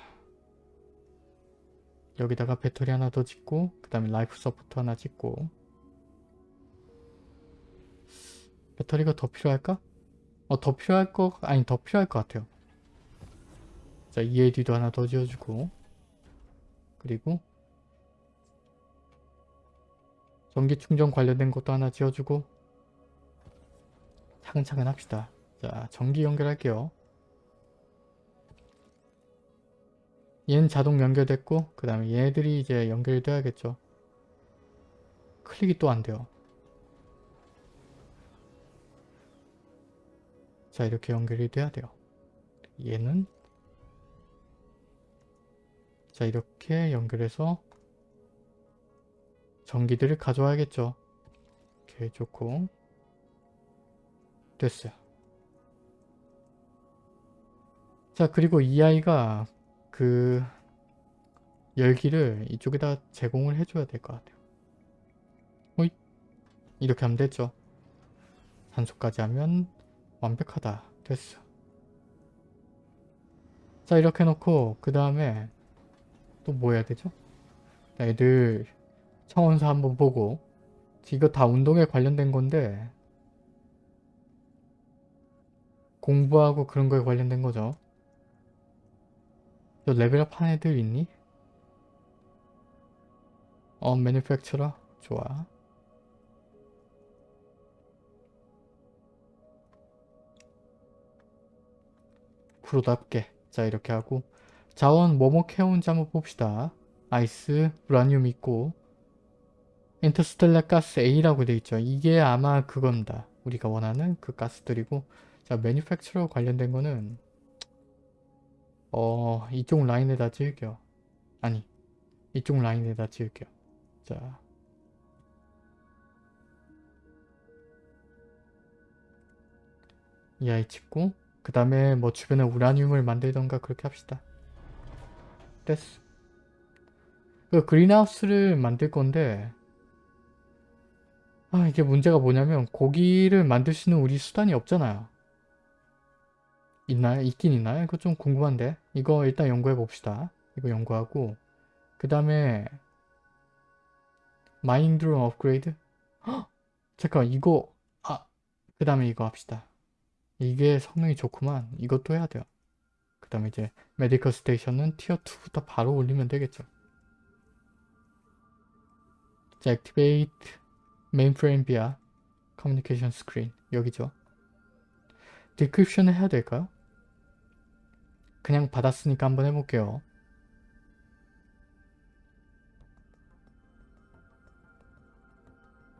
여기다가 배터리 하나 더 짓고 그 다음에 life support 하나 짓고 배터리가 더 필요할까? 어, 더 필요할 거 아니 더 필요할 것 같아요. 자, EAD도 하나 더 지어주고 그리고 전기 충전 관련된 것도 하나 지어주고 차근차근 합시다. 자, 전기 연결할게요. 얘는 자동 연결됐고 그 다음에 얘들이 이제 연결이 돼야겠죠. 클릭이 또 안 돼요. 자 이렇게 연결이 돼야 돼요. 얘는 자 이렇게 연결해서 전기들을 가져와야겠죠. 오케이 좋고 됐어요. 자 그리고 이 아이가 그 열기를 이쪽에다 제공을 해줘야 될 것 같아요. 호잇 이렇게 하면 됐죠. 산소까지 하면 완벽하다. 됐어. 자 이렇게 놓고 그 다음에 또 뭐 해야 되죠? 애들 청원서 한번 보고 이거 다 운동에 관련된 건데 공부하고 그런 거에 관련된 거죠. 너 레벨업 한 애들 있니? 어, 매니팩처러? 좋아. 프로답게. 자, 이렇게 하고. 자원 뭐뭐 캐온지 한번 봅시다. 아이스, 우라늄 있고. 인터스텔라 가스 A라고 되어 있죠. 이게 아마 그겁니다. 우리가 원하는 그 가스들이고. 자, 매니팩처러 관련된 거는 어 이쪽 라인에다 지을게요. 아니 이쪽 라인에다 지을게요. 자. 이 아이 찍고 그 다음에 뭐 주변에 우라늄을 만들던가 그렇게 합시다. 됐어. 그 그린하우스를 만들 건데 아 이게 문제가 뭐냐면 고기를 만들 수 있는 우리 수단이 없잖아요 있나요? 있긴 있나요? 이거 좀 궁금한데 이거 일단 연구해 봅시다 이거 연구하고 그 다음에 mind room 업그레이드? 헉! 잠깐 이거 아 그 다음에 이거 합시다. 이게 성능이 좋구만. 이것도 해야 돼요. 그 다음에 이제 medical station은 tier 2부터 바로 올리면 되겠죠. 자, activate mainframe via 커뮤니케이션 스크린 여기죠. decryption을 해야 될까요? 그냥 받았으니까 한번 해볼게요.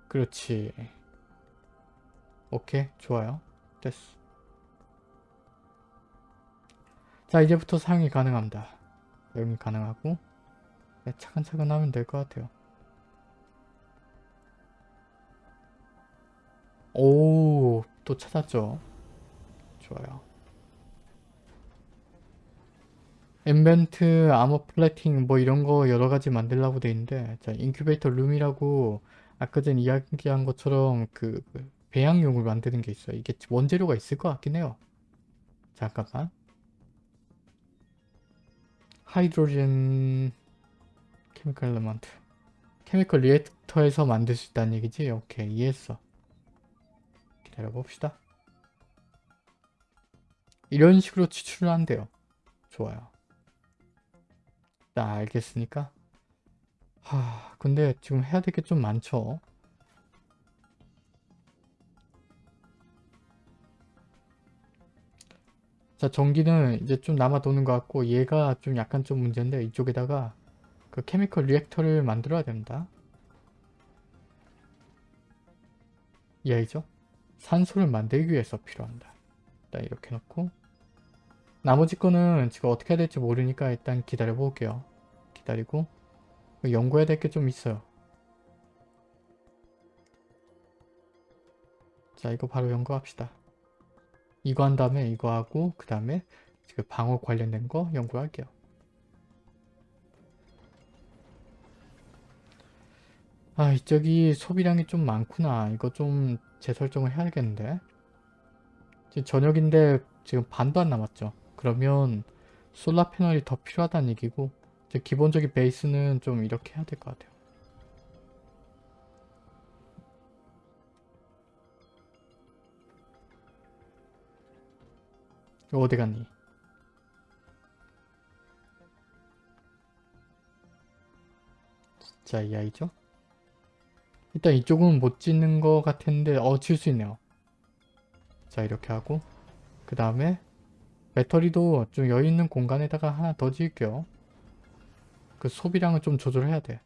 그렇지. 오케이, 좋아요. 됐어. 자, 이제부터 사용이 가능합니다. 사용이 가능하고 네, 차근차근 하면 될 것 같아요. 오, 또 찾았죠. 좋아요. 엠벤트, armor plating 뭐 이런 거 여러 가지 만들라고 돼 있는데 자, 인큐베이터 룸이라고 아까 전 이야기한 것처럼 그, 그 배양용을 만드는 게 있어요. 이게 원재료가 있을 것 같긴 해요. 잠깐만. hydrogen chemical element 케미컬 리액터에서 만들 수 있다는 얘기지? 오케이 이해했어. 기다려 봅시다. 이런 식으로 추출을 한대요. 좋아요. 나 알겠으니까. 하, 근데 지금 해야 될 게 좀 많죠. 자, 전기는 이제 좀 남아 도는 것 같고 얘가 좀 약간 좀 문제인데 이쪽에다가 그 케미컬 리액터를 만들어야 됩니다. 이해죠? 산소를 만들기 위해서 필요한다. 일단 이렇게 놓고 나머지 거는 지금 어떻게 해야 될지 모르니까 일단 기다려 볼게요. 기다리고 연구해야 될 게 좀 있어요. 자 이거 바로 연구합시다. 이거 한 다음에 이거 하고 그 다음에 지금 방어 관련된 거 연구할게요. 아 이쪽이 소비량이 좀 많구나. 이거 좀 재설정을 해야겠는데. 지금 저녁인데 지금 반도 안 남았죠. 그러면 솔라 패널이 더 필요하다는 얘기고 이제 기본적인 베이스는 좀 이렇게 해야 될 것 같아요. 어디 갔니? 진짜 이 아이죠? 일단 이쪽은 못 짓는 것 같은데 어 지을 수 있네요. 자 이렇게 하고 그 다음에 배터리도 좀 여유있는 공간에다가 하나 더 지을게요. 그 소비량을 좀 조절해야 돼.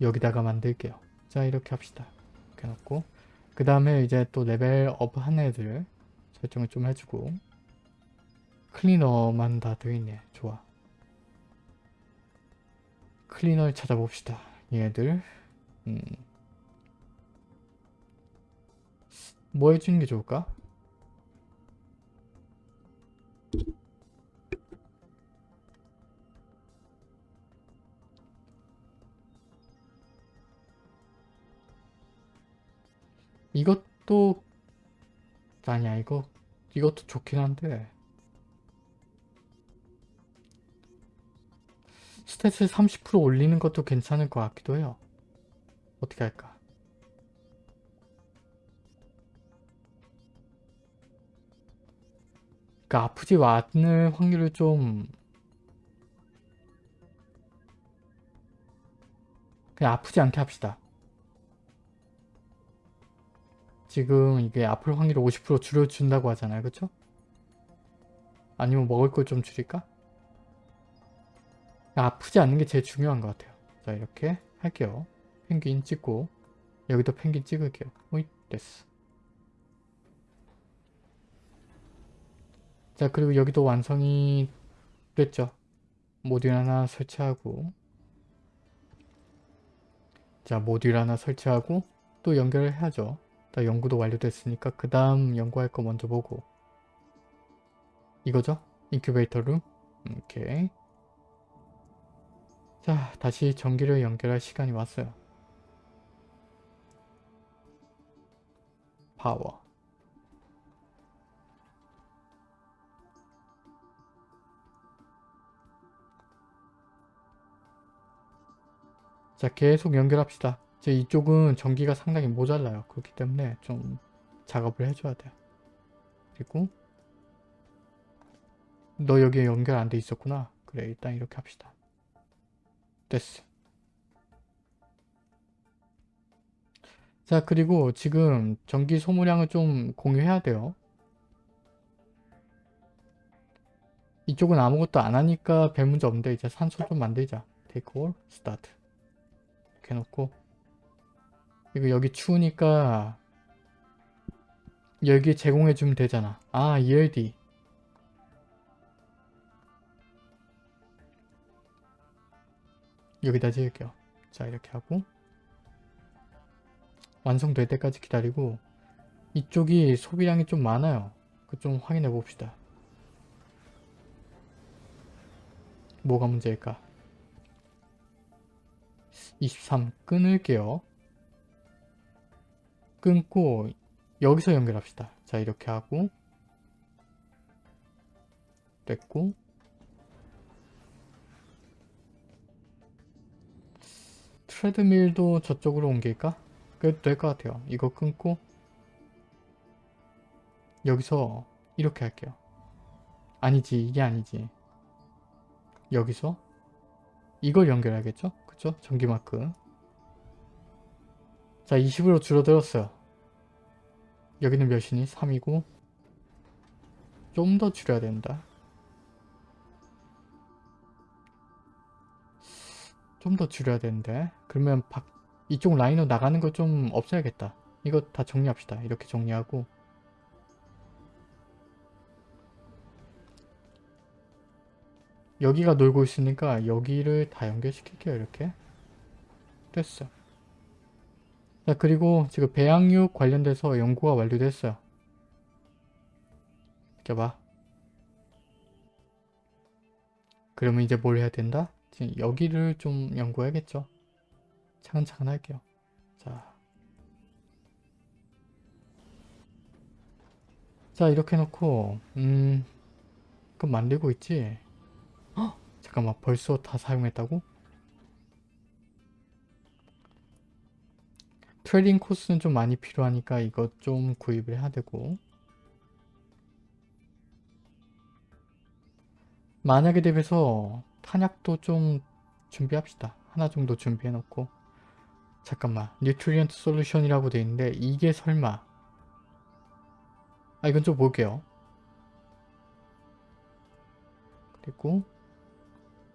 여기다가 만들게요. 자 이렇게 합시다. 이렇게 놓고 그 다음에 이제 또 레벨업 한 애들 설정을 좀 해주고 클리너만 다 되어있네. 좋아. 클리너를 찾아봅시다. 얘들 음. 뭐 해주는 게 좋을까? 이것도 아니야 이거. 이것도 좋긴 한데. 스탯을 30% 올리는 것도 괜찮을 것 같기도 해요. 어떻게 할까 그러니까 아프지 않을 확률을 좀 그냥 아프지 않게 합시다 지금 이게 아플 확률을 50% 줄여준다고 하잖아요. 그쵸? 아니면 먹을 걸 좀 줄일까? 아프지 않는 게 제일 중요한 것 같아요. 자 이렇게 할게요. 펭귄 찍고 여기도 펭귄 찍을게요. 오이 됐어. 자 그리고 여기도 완성이 됐죠. 모듈 하나 설치하고 자 모듈 하나 설치하고 또 연결을 해야죠. 다 연구도 완료됐으니까 그 다음 연구할 거 먼저 보고 이거죠? 인큐베이터 룸 오케이 자 다시 전기를 연결할 시간이 왔어요 파워 자 계속 연결합시다. 이제 이쪽은 전기가 상당히 모자라요. 그렇기 때문에 좀 작업을 해줘야 돼요. 그리고 너 여기에 연결 안 돼 있었구나. 그래 일단 이렇게 합시다. 됐어. 자 그리고 지금 전기 소모량을 좀 공유해야 돼요. 이쪽은 아무것도 안 하니까 별 문제 없는데 이제 산소 좀 만들자. Take all, start. 이렇게 해놓고 이거 여기 추우니까 여기 제공해주면 되잖아. 아 ELD 여기다 지을게요. 자 이렇게 하고 완성될 때까지 기다리고 이쪽이 소비량이 좀 많아요. 그 좀 확인해 봅시다. 뭐가 문제일까? 23 끊을게요. 끊고 여기서 연결합시다. 자 이렇게 하고 됐고 트레드밀도 저쪽으로 옮길까? 그래도 될 것 같아요. 이거 끊고 여기서 이렇게 할게요. 아니지 이게 아니지. 여기서 이걸 연결해야겠죠? 그쵸? 전기 마크 자 20으로 줄어들었어요. 여기는 몇이니? 3이고 좀 더 줄여야 된다. 좀 더 줄여야 되는데 그러면 박, 이쪽 라인으로 나가는 거 좀 없애야겠다. 이거 다 정리합시다. 이렇게 정리하고 여기가 놀고 있으니까 여기를 다 연결시킬게요. 이렇게 됐어. 자 그리고 지금 배양육 관련돼서 연구가 완료됐어요. 이렇게 봐. 그러면 이제 뭘 해야 된다? 지금 여기를 좀 연구해야겠죠. 차근차근 할게요. 자. 자 이렇게 해놓고 음 그럼 만들고 있지? 헉! 잠깐만 벌써 다 사용했다고? trading 코스는 좀 많이 필요하니까 이거 좀 구입을 해야 되고 만약에 대비해서 탄약도 좀 준비합시다. 하나 정도 준비해 놓고 잠깐만 nutrient solution이라고 돼 있는데 이게 설마 아 이건 좀 볼게요. 그리고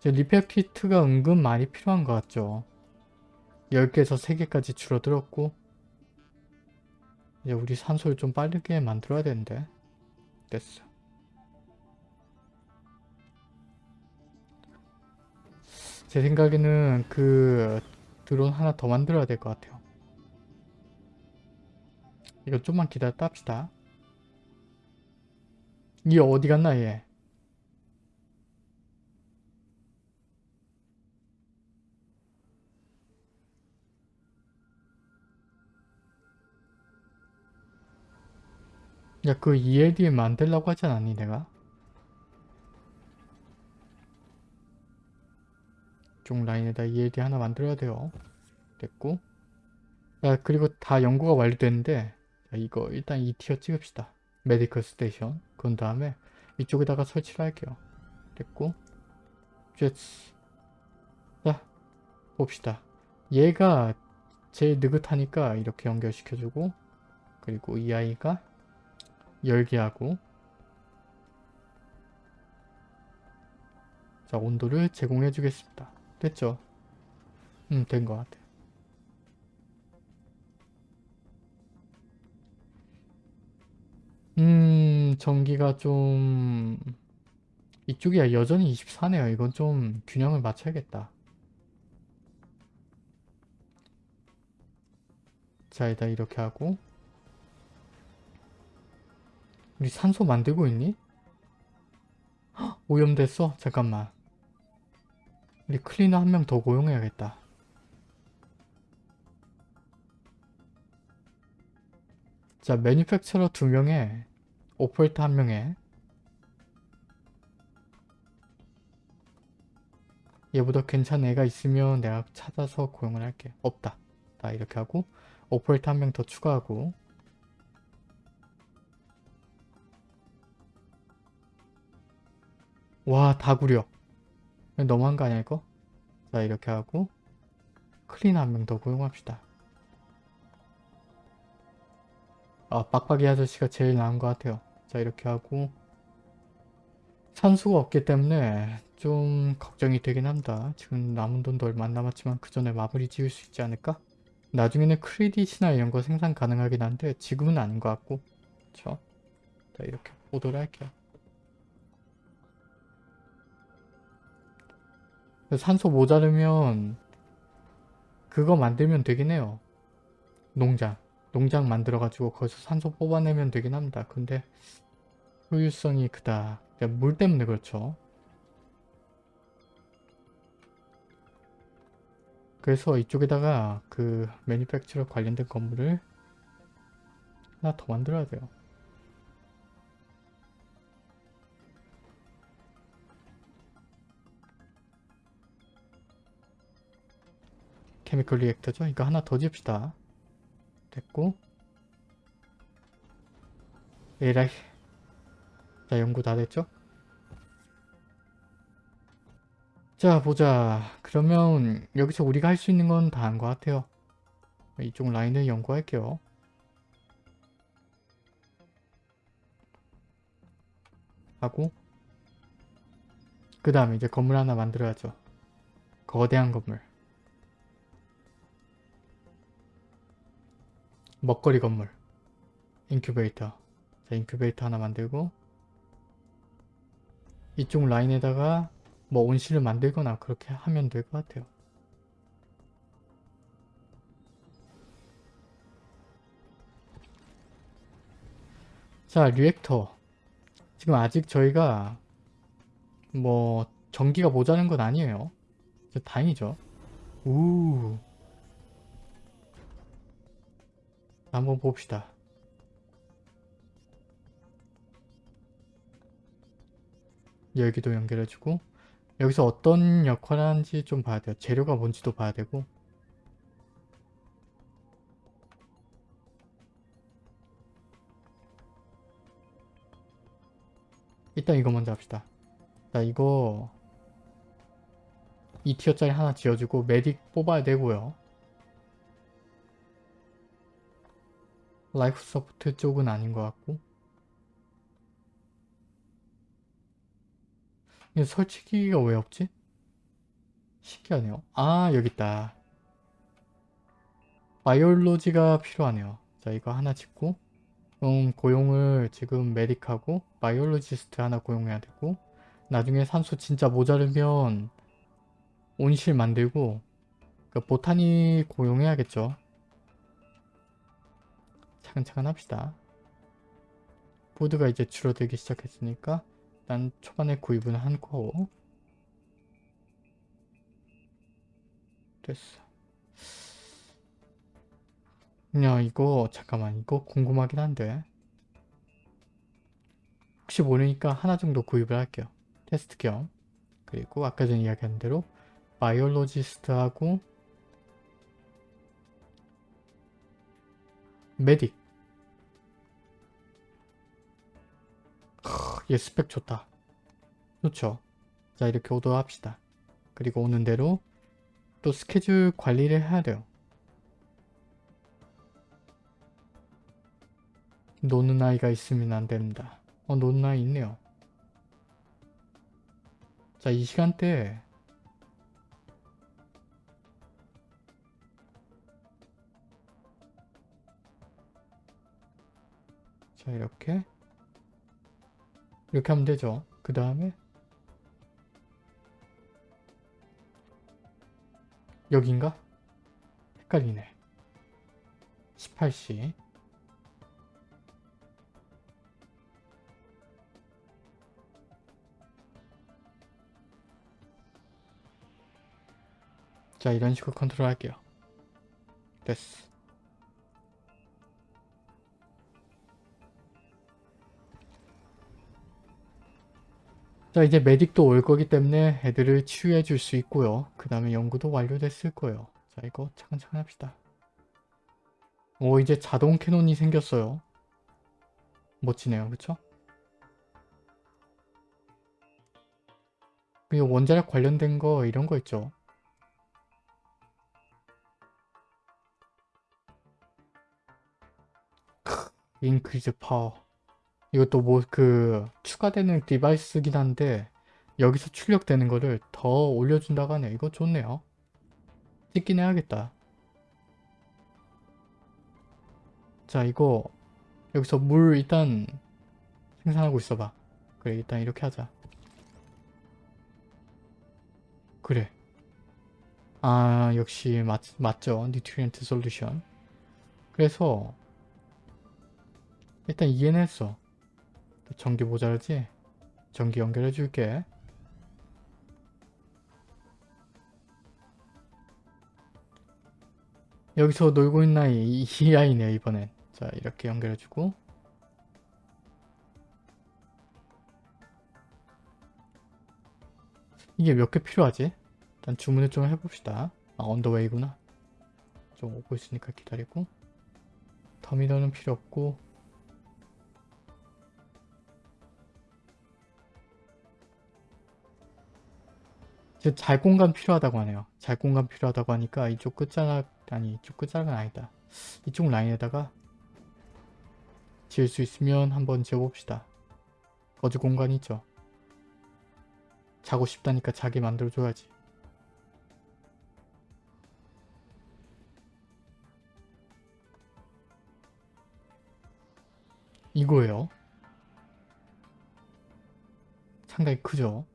repair kit가 은근 많이 필요한 것 같죠. 10개에서 3개까지 줄어들었고 이제 우리 산소를 좀 빠르게 만들어야 되는데 됐어. 제 생각에는 그 드론 하나 더 만들어야 될 것 같아요. 이거 좀만 기다렸다 합시다. 이 어디 갔나 얘? 야, 그 ELD 만들라고 하지 않았니, 내가? 쪽 라인에다 ELD 하나 만들어야 돼요. 됐고. 야, 그리고 다 연구가 완료됐는데, 자, 이거 일단 2 tier 찍읍시다. medical station. 그런 다음에 이쪽에다가 설치를 할게요. 됐고. 제츠. 자, 봅시다. 얘가 제일 느긋하니까 이렇게 연결시켜주고, 그리고 이 아이가 열게 하고 자 온도를 제공해 주겠습니다. 됐죠? 음 된 것 같아. 음 전기가 좀 이쪽이야 여전히 24네요. 이건 좀 균형을 맞춰야겠다. 자 일단 이렇게 하고 우리 산소 만들고 있니? 헉, 오염됐어? 잠깐만. 우리 클리너 한 명 더 고용해야겠다. 자, manufacturer 두 명에 오퍼레이터 한 명에 얘보다 괜찮은 애가 있으면 내가 찾아서 고용을 할게. 없다. 다 이렇게 하고 오퍼레이터 한 명 더 추가하고 와 다 구려 너무한 거 아니야 이거? 자 이렇게 하고 클리너 한 명 더 고용합시다. 아 빡빡이 아저씨가 제일 나은 것 같아요. 자 이렇게 하고 산소가 없기 때문에 좀 걱정이 되긴 합니다. 지금 남은 돈도 얼마 안 남았지만 그 전에 마무리 지을 수 있지 않을까? 나중에는 크레딧이나 이런 거 생산 가능하긴 한데 지금은 아닌 것 같고 그쵸? 자 이렇게 보도록 할게요. 산소 모자르면 그거 만들면 되긴 해요. 농장. 농장 만들어가지고 거기서 산소 뽑아내면 되긴 합니다. 근데 효율성이 그다. 그러니까 물 때문에 그렇죠. 그래서 이쪽에다가 그 매니팩처러 관련된 건물을 하나 더 만들어야 돼요. 케미컬 리액터죠? 이거 하나 더 지읍시다. 됐고. 에라이 자 연구 다 됐죠? 자 보자. 그러면 여기서 우리가 할 수 있는 건 다 한 것 같아요. 이쪽 라인을 연구할게요. 하고. 그 다음에 이제 건물 하나 만들어야죠. 거대한 건물 먹거리 건물. 인큐베이터. 자 인큐베이터 하나 만들고 이쪽 라인에다가 뭐 온실을 만들거나 그렇게 하면 될 것 같아요. 자 리액터. 지금 아직 저희가 뭐 전기가 모자란 건 아니에요. 다행이죠. 우 한번 봅시다. 여기도 연결해주고 여기서 어떤 역할을 하는지 좀 봐야 돼요. 재료가 뭔지도 봐야 되고 일단 이거 먼저 합시다. 자 이거 2 tier짜리 하나 지어주고 medic 뽑아야 되고요. life support 쪽은 아닌 것 같고 이거 설치기가 왜 없지? 신기하네요. 아 여기 있다. biology가 필요하네요. 자 이거 하나 짓고 음, 고용을 지금 medic하고 biologist 하나 고용해야 되고 나중에 산소 진짜 모자르면 온실 만들고 그 botany 고용해야겠죠. 차근차근 합시다. 보드가 이제 줄어들기 시작했으니까 일단 초반에 구입은 한 거. 됐어. 야 이거 잠깐만 이거 궁금하긴 한데 혹시 모르니까 하나 정도 구입을 할게요. 테스트 겸 그리고 아까 전에 이야기한 대로 바이올로지스트하고 메딕 얘 스펙 좋다. 좋죠. 자 이렇게 오더합시다. 그리고 오는 대로 또 스케줄 관리를 해야 돼요. 노는 아이가 있으면 안 됩니다. 어 노는 아이 있네요. 자 이 시간대에 자 이렇게 이렇게 하면 되죠. 그 다음에 여긴가? 헷갈리네. 18시 자 이런 식으로 컨트롤 할게요. 됐어. 자 이제 메딕도 올 거기 때문에 애들을 치유해 줄 수 있고요. 그 다음에 연구도 완료됐을 거예요. 자 이거 차근차근 합시다. 오 이제 자동 캐논이 생겼어요. 멋지네요. 그쵸? 그리고 원자력 관련된 거 이런 거 있죠. increase power 이것도 뭐 그 추가되는 device긴 한데 여기서 출력되는 거를 더 올려준다고 하네요. 이거 좋네요. 찍긴 해야겠다. 자 이거 여기서 물 일단 생산하고 있어봐. 그래 일단 이렇게 하자. 그래. 아 역시 맞, 맞죠. nutrient solution. 그래서 일단 이해는 했어. 전기 모자라지? 전기 연결해 줄게. 여기서 놀고 있는 아이 이, 이 아이네요 이번엔. 자 이렇게 연결해 주고 이게 몇 개 필요하지? 일단 주문을 좀 해봅시다. 아 언더웨이구나. 좀 오고 있으니까 기다리고 터미널은 필요 없고 잘 공간 필요하다고 하네요. 잘 공간 필요하다고 하니까 이쪽 끝자락 아니 이쪽 끝자락은 아니다. 이쪽 라인에다가 지을 수 있으면 한번 지어봅시다. 거주 공간이 있죠. 자고 싶다니까 자기 만들어줘야지. 이거예요. 상당히 크죠?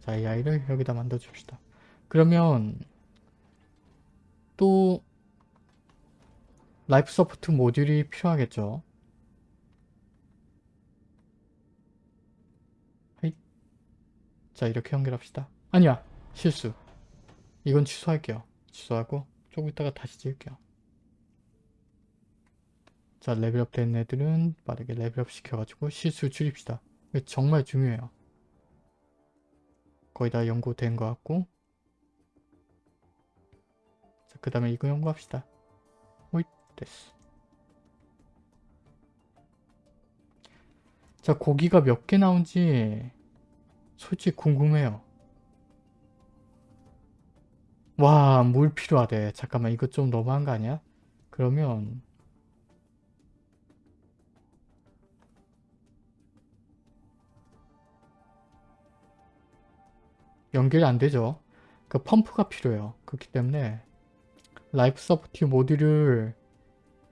자, 이 아이를 여기다 만들어 줍시다. 그러면 또 life support 모듈이 필요하겠죠. 자, 이렇게 연결합시다. 아니야, 실수. 이건 취소할게요. 취소하고 조금 있다가 다시 지을게요. 자, 레벨업 된 애들은 빠르게 레벨업 시켜가지고 실수 줄입시다. 정말 중요해요. 거의 다 연구된 것 같고 자, 그 다음에 이거 연구합시다. 오이, 됐어. 자, 고기가 몇 개 나온지 솔직히 궁금해요. 와, 물 필요하대. 잠깐만, 이거 좀 너무한 거 아니야? 그러면 연결이 안 되죠. 그 펌프가 필요해요. 그렇기 때문에 life support 모듈을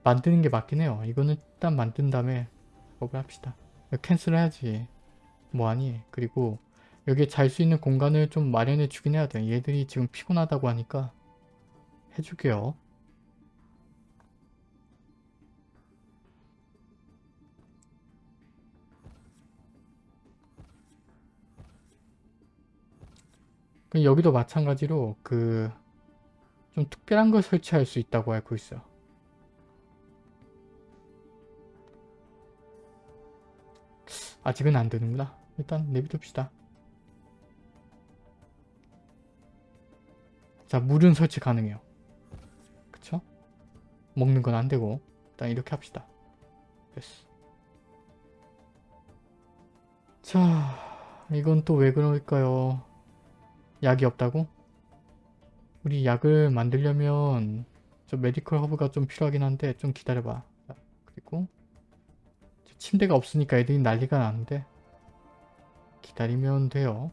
만드는 게 맞긴 해요. 이거는 일단 만든 다음에 작업을 합시다. 캔슬 해야지. 뭐하니? 그리고 여기에 잘 수 있는 공간을 좀 마련해 주긴 해야 돼. 얘들이 지금 피곤하다고 하니까 해줄게요. 여기도 마찬가지로 그 좀 특별한 걸 설치할 수 있다고 알고 있어요. 아직은 안 되는구나. 일단 내비둡시다. 자, 물은 설치 가능해요. 그쵸? 먹는 건 안 되고 일단 이렇게 합시다. 됐어. 자, 이건 또 왜 그럴까요? 약이 없다고? 우리 약을 만들려면 저 medical hub가 좀 필요하긴 한데 좀 기다려봐. 자, 그리고 침대가 없으니까 애들이 난리가 나는데 기다리면 돼요.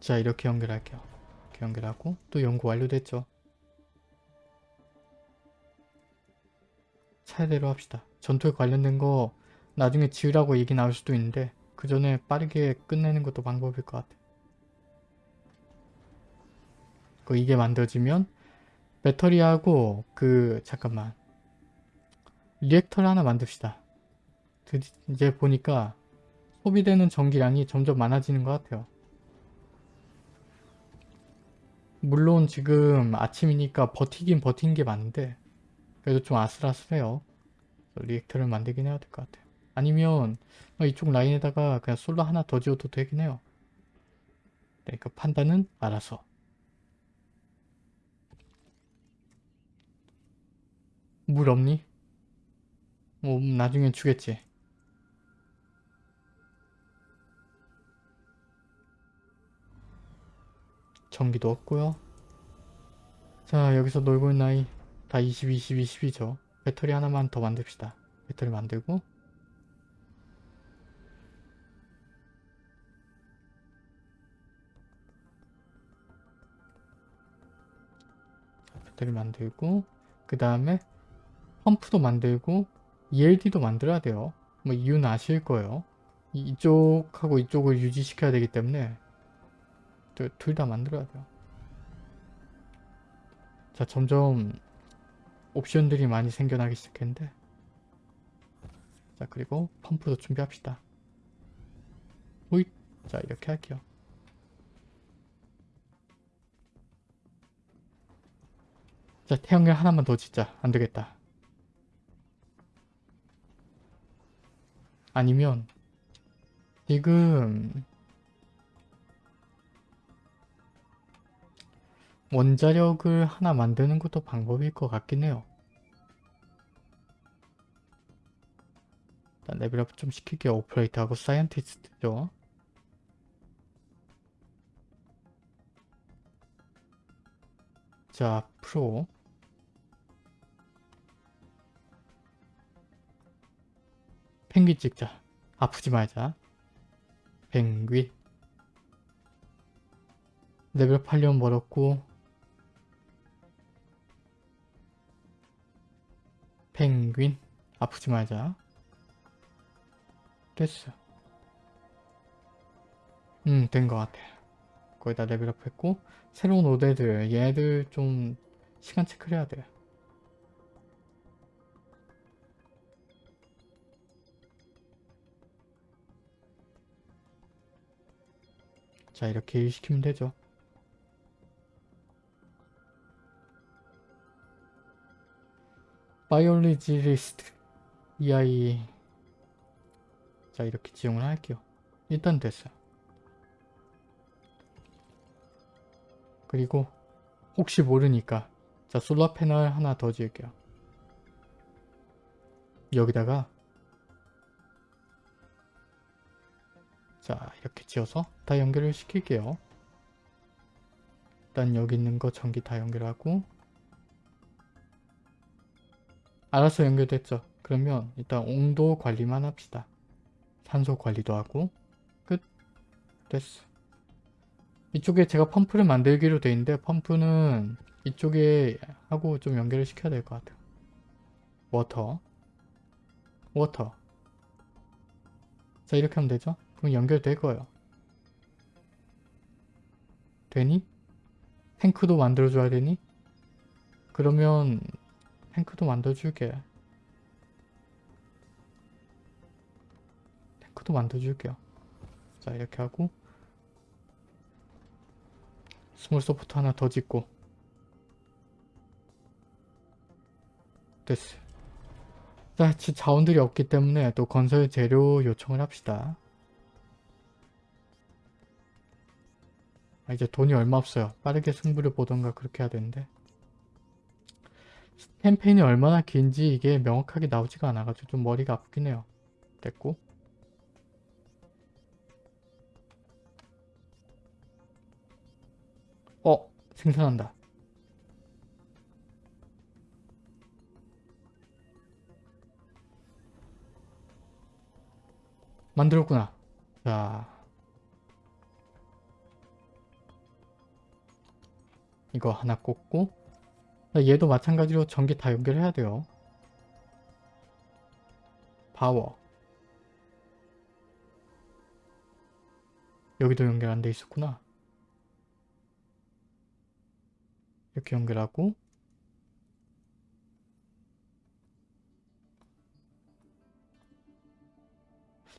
자 이렇게 연결할게요. 이렇게 연결하고 또 연구 완료됐죠. 차례대로 합시다. 전투에 관련된 거 나중에 지으라고 얘기 나올 수도 있는데 그 전에 빠르게 끝내는 것도 방법일 것 같아. 그 이게 만들어지면 배터리하고 그 잠깐만 리액터를 하나 만듭시다. 드- 이제 보니까 소비되는 전기량이 점점 많아지는 것 같아요. 물론 지금 아침이니까 버티긴 버틴 게 많은데 그래도 좀 아슬아슬해요. 리액터를 만들긴 해야 될 것 같아요. 아니면 어, 이쪽 라인에다가 그냥 솔로 하나 더 지어도 되긴 해요. 그러니까 판단은 알아서. 물 없니? 뭐 나중에 주겠지. 전기도 없고요. 자 여기서 놀고 있는 아이 다 20, 20, 20이죠. 배터리 하나만 더 만듭시다. 배터리 만들고 자, 배터리 만들고 그 다음에 펌프도 만들고 ELD도 만들어야 돼요. 뭐 이유는 아실 거예요. 이- 이쪽하고 이쪽을 유지시켜야 되기 때문에 둘 다 만들어야 돼요. 자 점점 옵션들이 많이 생겨나기 시작했는데 자 그리고 펌프도 준비합시다. 호잇 자 이렇게 할게요. 자 태양열 하나만 더 짓자 안되겠다. 아니면 지금 원자력을 하나 만드는 것도 방법일 것 같긴 해요. 일단 level up 좀 시킬게요. 오퍼레이터하고 scientist죠. 자, 프로. 펭귄 찍자. 아프지 말자. 펭귄. 레벨업 하려면 멀었고 펭귄 아프지 말자 됐어 음 된 것 같아 거기다 레벨업 했고 새로운 오데들 얘들 좀 시간 체크를 해야 돼 자 이렇게 일 시키면 되죠. 바이올리지리스트 이 아이 자 이렇게 지용을 할게요. 일단 됐어요. 그리고 혹시 모르니까 자 솔라 패널 하나 더 지을게요. 여기다가 자 이렇게 지어서 다 연결을 시킬게요 일단 여기 있는 거 전기 다 연결하고 알아서 연결됐죠. 그러면 일단 온도 관리만 합시다. 산소 관리도 하고 끝. 됐어. 이쪽에 제가 펌프를 만들기로 돼 있는데 펌프는 이쪽에 하고 좀 연결을 시켜야 될 것 같아요. water water 자 이렇게 하면 되죠? 그럼 연결될 거예요. 되니? 탱크도 만들어줘야 되니? 그러면 탱크도 만들어줄게. 탱크도 만들어줄게요. 자 이렇게 하고 small shaft 하나 더 짓고 됐어. 자 지- 자원들이 없기 때문에 또 건설 재료 요청을 합시다. 아, 이제 돈이 얼마 없어요. 빠르게 승부를 보던가 그렇게 해야 되는데 캠페인이 얼마나 긴지 이게 명확하게 나오지가 않아가지고 좀 머리가 아프긴 해요. 됐고 어! 생산한다. 만들었구나. 자 이거 하나 꽂고 얘도 마찬가지로 전기 다 연결해야 돼요. 파워 여기도 연결 안 돼 있었구나. 이렇게 연결하고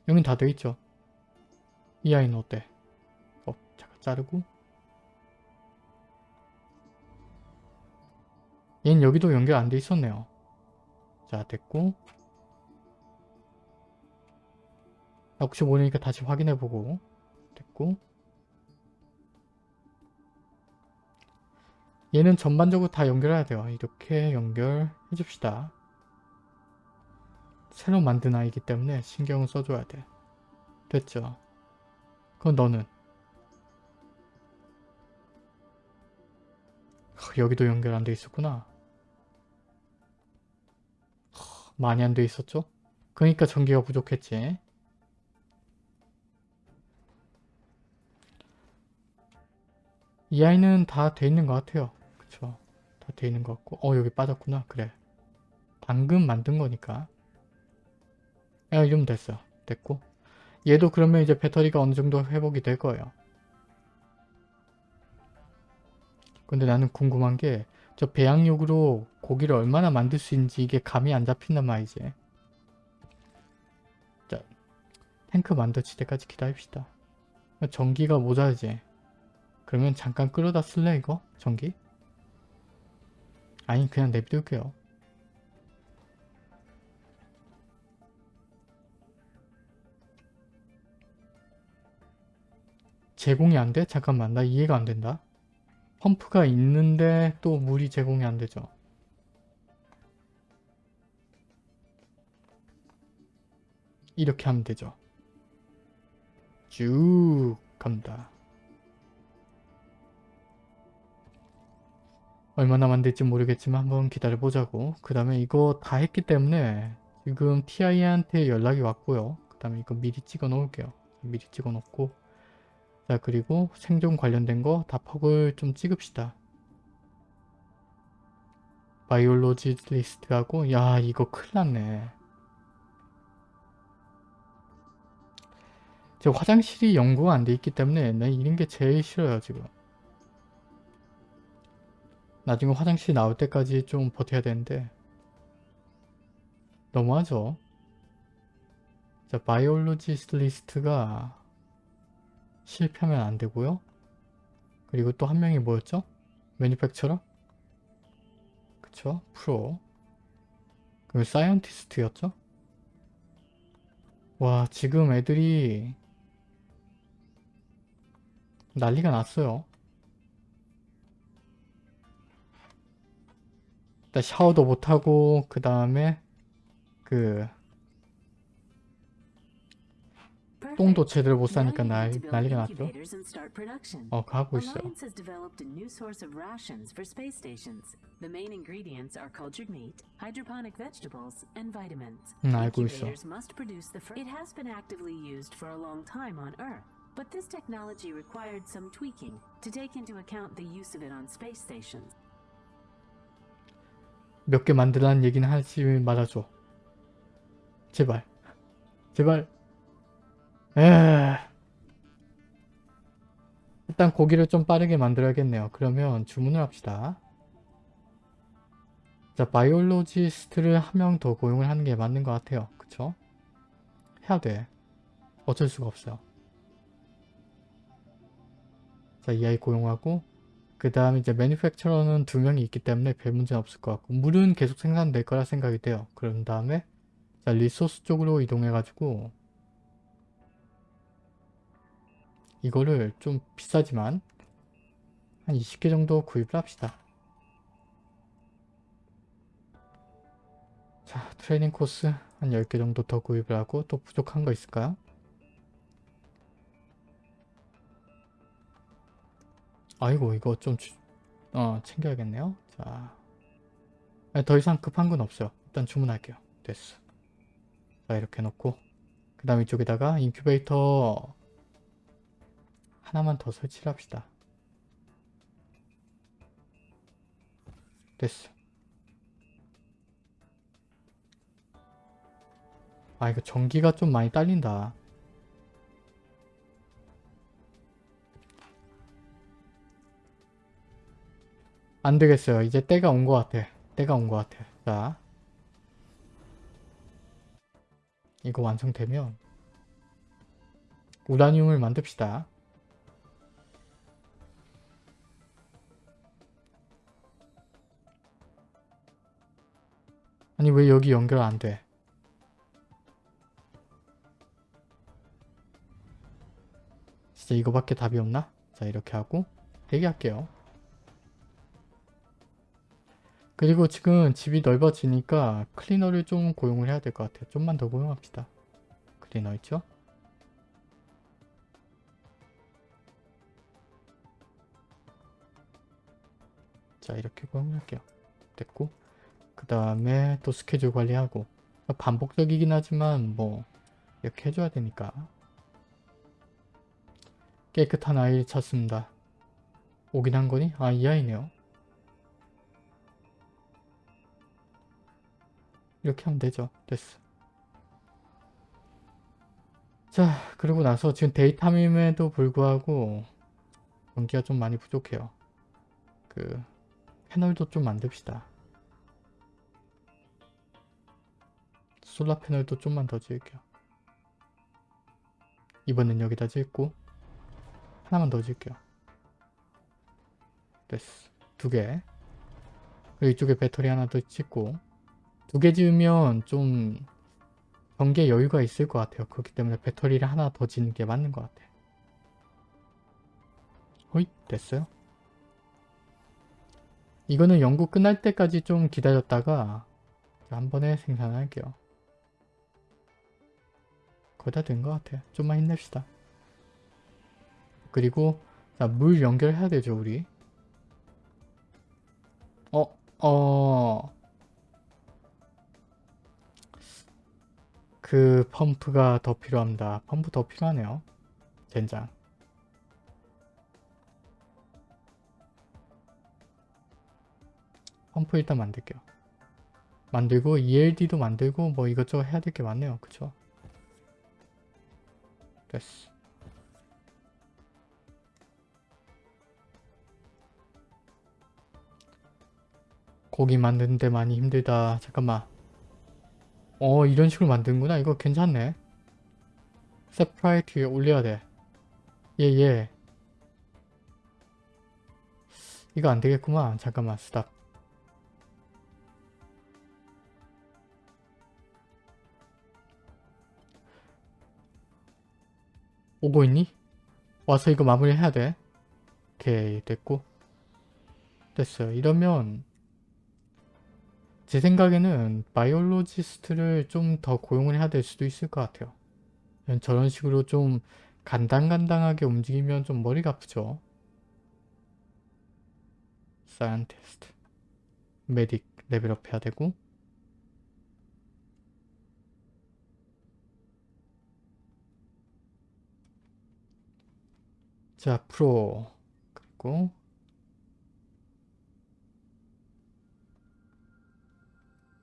여긴 다 돼 있죠. 이 아이는 어때? 어, 잠깐 자르고 얘는 여기도 연결 안 돼 있었네요. 자 됐고 혹시 모르니까 다시 확인해보고 됐고 얘는 전반적으로 다 연결해야 돼요. 이렇게 연결해 줍시다. 새로 만든 아이기 때문에 신경을 써줘야 돼. 됐죠? 그럼 너는 하, 여기도 연결 안 돼 있었구나. 많이 안 돼 있었죠? 그러니까 전기가 부족했지. 이 아이는 다 돼 있는 것 같아요. 그쵸? 다 돼 있는 것 같고 어 여기 빠졌구나. 그래. 방금 만든 거니까. 야 이러면 됐어. 됐고 얘도 그러면 이제 배터리가 어느 정도 회복이 될 거예요. 근데 나는 궁금한 게 저 배양육으로 고기를 얼마나 만들 수 있는지 이게 감이 안 잡힌단 말이지. 자, 탱크 만들지 때까지 기다립시다. 전기가 모자르지. 그러면 잠깐 끌어다 쓸래 이거? 전기? 아니 그냥 내비둘게요. 제공이 안 돼? 잠깐만 나 이해가 안 된다. 펌프가 있는데 또 물이 제공이 안 되죠. 이렇게 하면 되죠. 쭉 갑니다. 얼마나 만들지 모르겠지만 한번 기다려보자고. 그 다음에 이거 다 했기 때문에 지금 TI한테 연락이 왔고요. 그 다음에 이거 미리 찍어 놓을게요. 미리 찍어 놓고 자 그리고 생존 관련된 거 다 퍽을 좀 찍읍시다. 바이올로지 리스트하고 야 이거 큰일 났네. 제 화장실이 연구가 안 돼 있기 때문에 나 이런 게 제일 싫어요 지금. 나중에 화장실 나올 때까지 좀 버텨야 되는데 너무하죠? 자 biologist 리스트가 실패하면 안 되고요. 그리고 또 한 명이 뭐였죠? manufacturer? 그쵸? 프로. 그리고 scientist였죠? 와 지금 애들이 난리가 났어요. 일단 샤워도 못하고 그 다음에 그 똥도 제대로 못 싸니까 난, 난리가 났죠. 어, 가고 vitamins. 응, 알고 있어. But this technology required some tweaking to take into account the use of it on space stations. 몇 개 만들라는 얘기는 하지 말아줘. 제발. 제발. 에 일단 고기를 좀 빠르게 만들어야겠네요. 그러면 주문을 합시다. 자, 바이올로지스트를 한 명 더 고용을 하는 게 맞는 것 같아요. 그쵸? 해야 돼. 어쩔 수가 없어요. 자, 이 아이 고용하고 그 다음에 이제 매니팩처러는 두 명이 있기 때문에 별 문제는 없을 것 같고 물은 계속 생산될 거라 생각이 돼요. 그런 다음에 자 리소스 쪽으로 이동해가지고 이거를 좀 비싸지만 한 20개 정도 구입을 합시다. 자 트레이닝 코스 한 10개 정도 더 구입을 하고 또 부족한 거 있을까요? 아이고 이거 좀 주- 어, 챙겨야겠네요. 자, 아니, 더 이상 급한 건 없어요. 일단 주문할게요. 됐어. 자 이렇게 놓고 그 다음 이쪽에다가 인큐베이터 하나만 더 설치를 합시다. 됐어. 아 이거 전기가 좀 많이 딸린다. 안 되겠어요. 이제 때가 온 것 같아. 때가 온 것 같아. 자. 이거 완성되면 우라늄을 만듭시다. 아니 왜 여기 연결 안 돼? 진짜 이거밖에 답이 없나? 자 이렇게 하고 대기할게요. 그리고 지금 집이 넓어지니까 클리너를 좀 고용을 해야 될 것 같아요. 좀만 더 고용합시다. 클리너 있죠? 자 이렇게 고용할게요. 됐고 그 다음에 또 스케줄 관리하고 반복적이긴 하지만 뭐 이렇게 해줘야 되니까 깨끗한 아이를 찾습니다. 오긴 한 거니? 아 이 아이네요. 이렇게 하면 되죠. 됐어. 자 그러고 나서 지금 daytime에도 불구하고 전기가 좀 많이 부족해요. 그 패널도 좀 만듭시다. 솔라 패널도 좀만 더 지을게요. 이번엔 여기다 짓고 하나만 더 지을게요. 됐어. 두 개. 그리고 이쪽에 배터리 하나 더 짓고 두 개 지으면 좀 전개 여유가 있을 것 같아요. 그렇기 때문에 배터리를 하나 더 짓는 게 맞는 것 같아. 호잇 됐어요. 이거는 연구 끝날 때까지 좀 기다렸다가 한 번에 생산할게요. 거의 다 된 것 같아요. 좀만 힘냅시다. 그리고 자, 물 연결해야 되죠 우리. 어, 어... 그 펌프가 더 필요합니다. 펌프 더 필요하네요. 젠장. 펌프 일단 만들게요. 만들고 ELD도 만들고 뭐 이것저것 해야 될 게 많네요. 그쵸? 됐어. 고기 만드는데 많이 힘들다. 잠깐만. 어 이런 식으로 만드는구나. 이거 괜찮네. 세프라이트 올려야 돼. 예예. 예. 이거 안 되겠구만. 잠깐만 stop. 오고 있니? 와서 이거 마무리 해야 돼. 오케이 됐고 됐어요. 이러면 제 생각에는 biologist를 좀 더 고용을 해야 될 수도 있을 것 같아요. 저런 식으로 좀 간당간당하게 움직이면 좀 머리가 아프죠. scientist medic level up 해야 되고 자 프로 그리고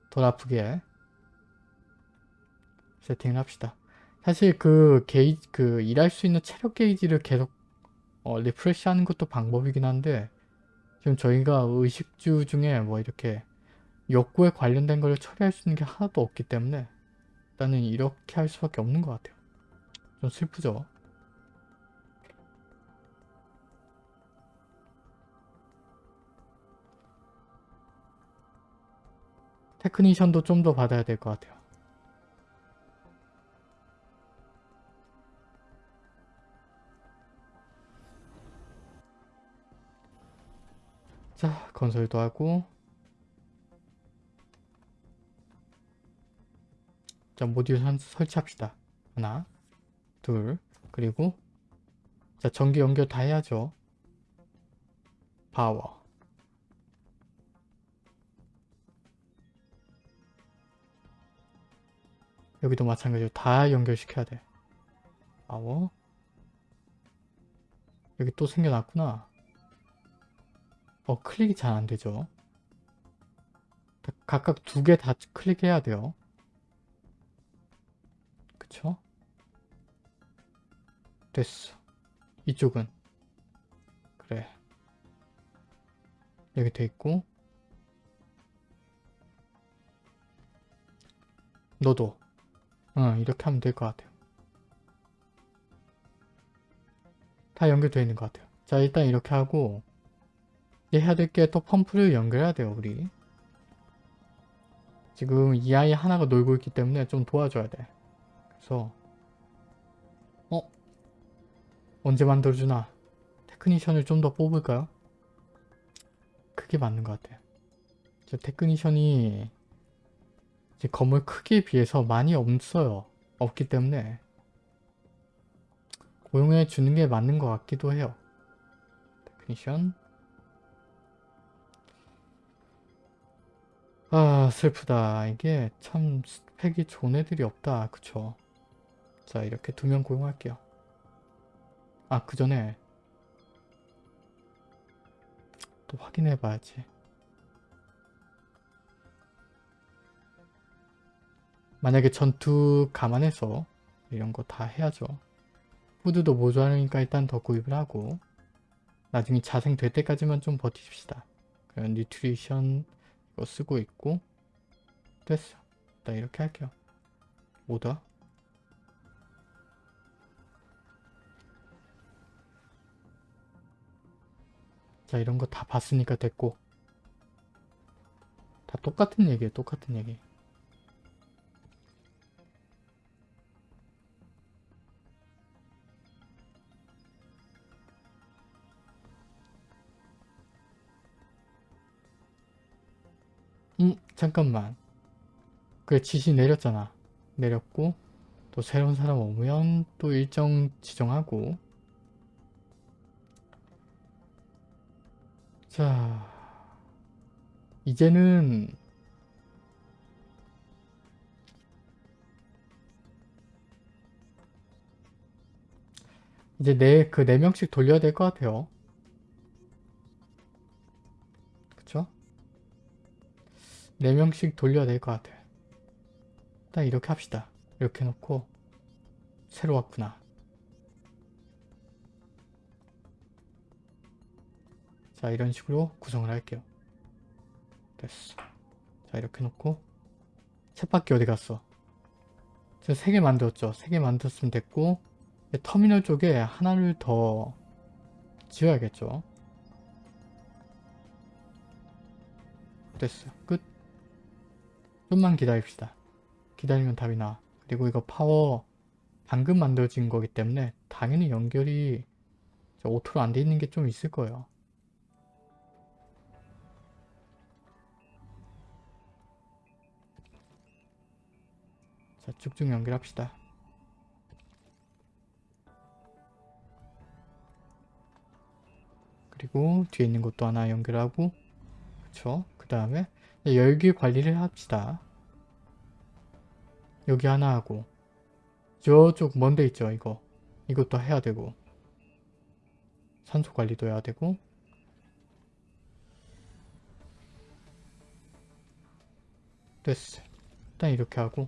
덜 아프게 세팅을 합시다. 사실 그 게이지 그 일할 수 있는 체력 게이지를 계속 어, refresh 하는 것도 방법이긴 한데 지금 저희가 의식주 중에 뭐 이렇게 욕구에 관련된 걸 처리할 수 있는 게 하나도 없기 때문에 일단은 이렇게 할 수밖에 없는 것 같아요. 좀 슬프죠? 테크니션도 좀 더 받아야 될 것 같아요. 자, 건설도 하고 자, 모듈 한 설치합시다. 하나, 둘, 그리고 자, 전기 연결 다 해야죠. 파워 여기도 마찬가지로 다 연결시켜야 돼. 파워 여기 또 생겨났구나. 어 클릭이 잘 안되죠. 각각 두 개 다 클릭해야 돼요. 그쵸? 됐어. 이쪽은 그래. 여기 돼 있고 너도 어, 이렇게 하면 될 것 같아요. 다 연결되어 있는 것 같아요. 자 일단 이렇게 하고 이제 해야 될 게 또 펌프를 연결해야 돼요 우리. 지금 이 아이 하나가 놀고 있기 때문에 좀 도와줘야 돼. 그래서 어? 언제 만들어주나? technician을 좀 더 뽑을까요? 그게 맞는 것 같아요. 저 technician이 건물 크기에 비해서 많이 없어요. 없기 때문에 고용해 주는 게 맞는 것 같기도 해요. technician 아 슬프다. 이게 참 스펙이 좋은 애들이 없다. 그쵸? 자 이렇게 두 명 고용할게요. 아 그 전에 또 확인해 봐야지. 만약에 전투 감안해서 이런 거 다 해야죠. 푸드도 모자라니까 일단 더 구입을 하고 나중에 자생 될 때까지만 좀 버티십시다. 그럼 뉴트리션 이거 쓰고 있고 됐어. 일단 이렇게 할게요. 뭐다? 자 이런 거 다 봤으니까 됐고 다 똑같은 얘기예요 똑같은 얘기 음 잠깐만. 그래 지시 내렸잖아. 내렸고 또 새로운 사람 오면 또 일정 지정하고. 자, 이제는 이제 네, 그네 명씩 돌려야 될 것 같아요. 4명씩 돌려야 될 것 같아. 일단 이렇게 합시다. 이렇게 놓고 새로 왔구나. 자 이런 식으로 구성을 할게요. 됐어. 자 이렇게 놓고 쳇바퀴 어디 갔어? 저 3개 만들었죠? 3개 만들었으면 됐고 터미널 쪽에 하나를 더 지어야겠죠? 됐어. 끝. 좀만 기다립시다 기다리면 답이 나 그리고 이거 파워 방금 만들어진 거기 때문에 당연히 연결이 auto로 안 돼 있는 게 좀 있을 거예요 자, 쭉쭉 연결합시다. 그리고 뒤에 있는 것도 하나 연결하고 그쵸? 그 다음에 열기 관리를 합시다. 여기 하나 하고 저쪽 먼데 있죠 이거 이것도 해야 되고 산소 관리도 해야 되고 됐어 일단 이렇게 하고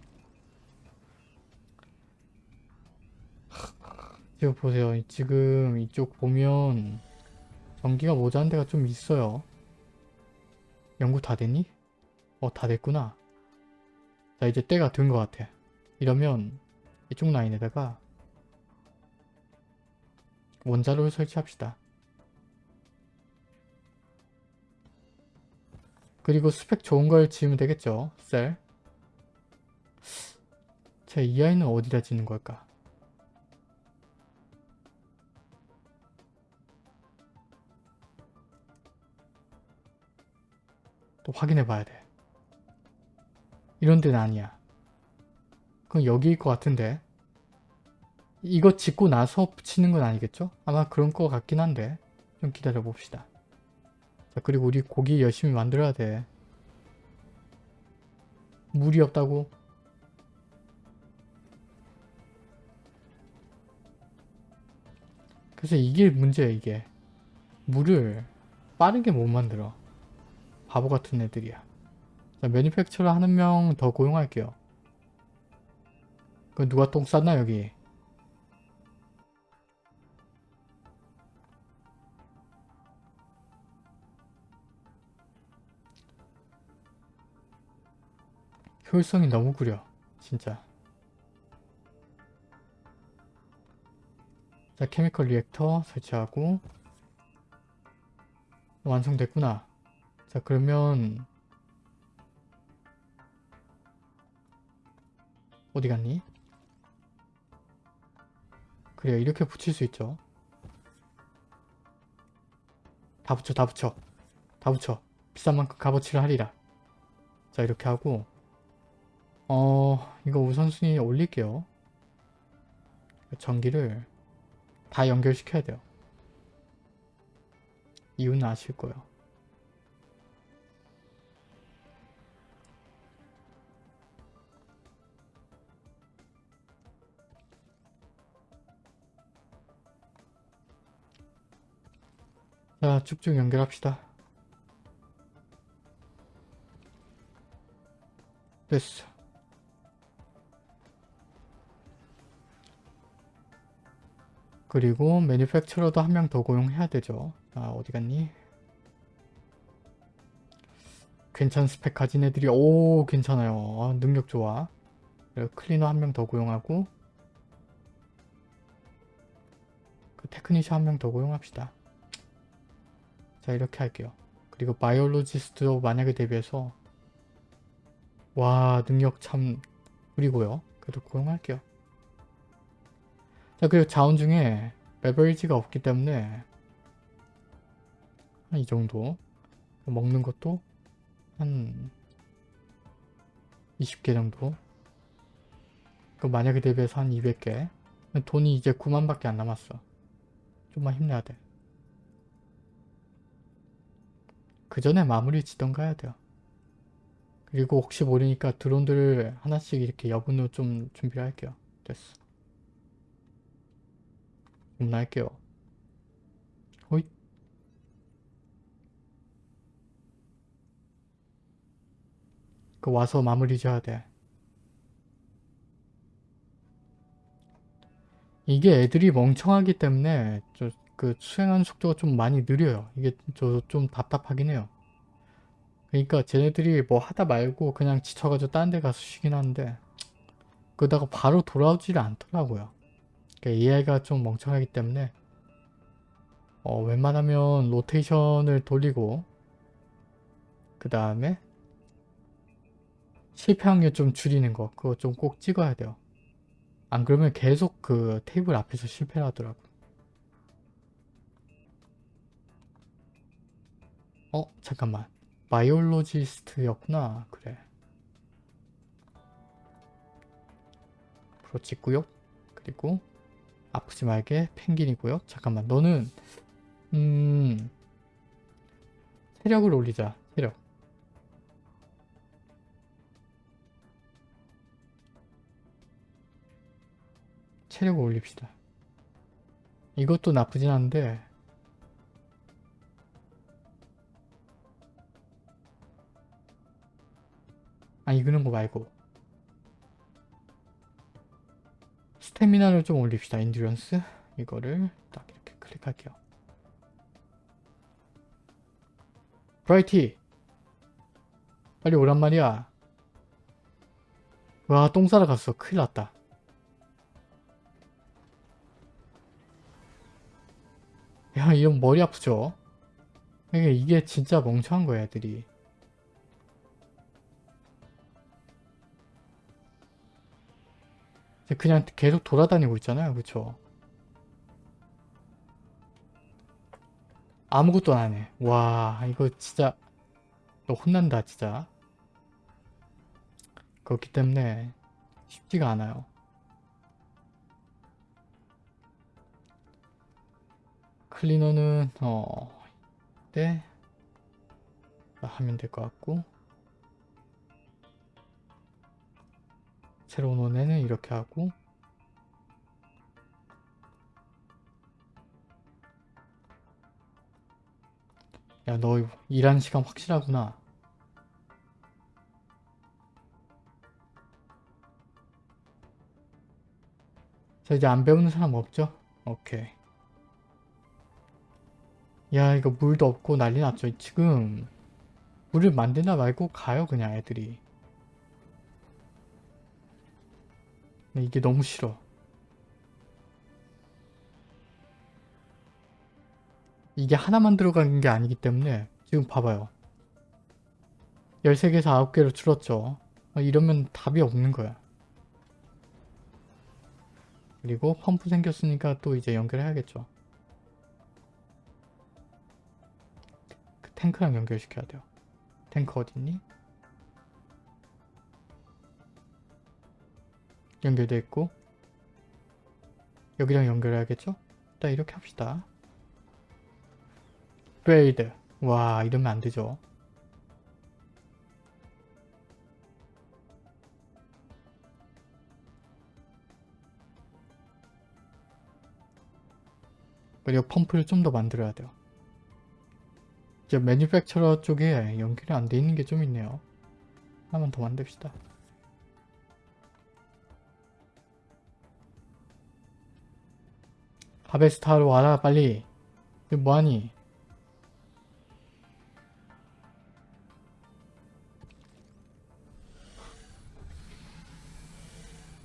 지금 보세요. 지금 이쪽 보면 전기가 모자란 데가 좀 있어요. 연구 다 됐니? 어, 다 됐구나. 자, 이제 때가 된 것 같아. 이러면 이쪽 라인에다가 원자로를 설치합시다. 그리고 스펙 좋은 걸 지으면 되겠죠. 셀. 자, 이 아이는 어디다 짓는 걸까? 또 확인해 봐야 돼. 이런 데는 아니야. 그럼 여기일 것 같은데. 이거 짓고 나서 붙이는 건 아니겠죠? 아마 그런 것 같긴 한데. 좀 기다려 봅시다. 자, 그리고 우리 고기 열심히 만들어야 돼. 물이 없다고? 그래서 이게 문제야 이게. 물을 빠르게 못 만들어. 바보 같은 애들이야. 자, 매니팩처러 하는 명더 고용할게요. 그 누가 똥 쌌나 여기? 효율성이 너무 구려. 진짜. 자, 케미컬 리액터 설치하고 완성됐구나. 자 그러면 어디 갔니? 그래요 이렇게 붙일 수 있죠. 다 붙여 다 붙여. 다 붙여. 비싼 만큼 값어치를 하리라. 자 이렇게 하고. 어 이거 우선순위 올릴게요. 전기를 다 연결시켜야 돼요. 이유는 아실 거예요. 자 쭉쭉 연결합시다. 됐어. 그리고 매니팩처러도 한 명 더 고용해야 되죠. 아 어디 갔니? 괜찮은 스펙 가진 애들이 오 괜찮아요. 아, 능력 좋아. 클리너 한 명 더 고용하고 그 technician 한 명 더 고용합시다 자 이렇게 할게요. 그리고 biologist도 만약에 대비해서 와 능력 참 그리고요. 그래도 고용할게요. 자 그리고 자원 중에 beverage가 없기 때문에 한 이 정도. 먹는 것도 한 20개 정도. 그 만약에 대비해서 한 200개. 돈이 이제 9만밖에 안 남았어. 좀만 힘내야 돼 그 전에 마무리 짓던가 해야 돼요. 그리고 혹시 모르니까 드론들을 하나씩 이렇게 여분으로 좀 준비를 할게요. 됐어. 주문할게요. 호잇. 그 와서 마무리 지어야 돼. 이게 애들이 멍청하기 때문에 저 그 수행하는 속도가 좀 많이 느려요. 이게 저 좀 답답하긴 해요. 그러니까 쟤네들이 뭐 하다 말고 그냥 지쳐가지고 딴 데 가서 쉬긴 하는데 그러다가 바로 돌아오지를 않더라고요. 그러니까 AI가 좀 멍청하기 때문에 어, 웬만하면 로테이션을 돌리고 그 다음에 실패 확률 좀 줄이는 거 그거 좀 꼭 찍어야 돼요. 안 그러면 계속 그 테이블 앞에서 실패를 하더라고. 어? 잠깐만. 바이올로지스트였구나. 그래. 프로치구요 그리고 아프지 말게 펭귄이고요. 잠깐만. 너는 음... 체력을 올리자. 체력. 체력을 올립시다. 이것도 나쁘진 않은데 아니 그런 거 말고. 스태미나를 좀 올립시다 인듀런스. 이거를 딱 이렇게 클릭할게요. 브라이티! 빨리 오란 말이야. 와 똥 싸러 갔어. 큰일 났다. 야 이형 머리 아프죠? 이게 진짜 멍청한 거야 애들이 그냥 계속 돌아다니고 있잖아요. 그쵸? 아무것도 안 해. 와 이거 진짜 너 혼난다 진짜. 그렇기 때문에 쉽지가 않아요. 클리너는 어... 네 하면 될 것 같고 새로운 원에는 이렇게 하고 야 너 일하는 시간 확실하구나. 자 이제 안 배우는 사람 없죠? 오케이. 야 이거 물도 없고 난리 났죠 지금. 물을 만드나 말고 가요 그냥 애들이 이게 너무 싫어. 이게 하나만 들어가는 게 아니기 때문에 지금 봐봐요. 13개에서 9개로 줄었죠. 어, 이러면 답이 없는 거야. 그리고 펌프 생겼으니까 또 이제 연결해야겠죠. 탱크랑 연결시켜야 돼요. 탱크 어딨니? 연결돼 있고 여기랑 연결해야겠죠? 일단 이렇게 합시다. 브레이드 와 이러면 안 되죠. 그리고 펌프를 좀 더 만들어야 돼요. 이제 매니팩처러 쪽에 연결이 안 돼 있는 게 좀 있네요. 하나만 더 만듭시다. 하베스타로 와라 빨리. 뭐하니?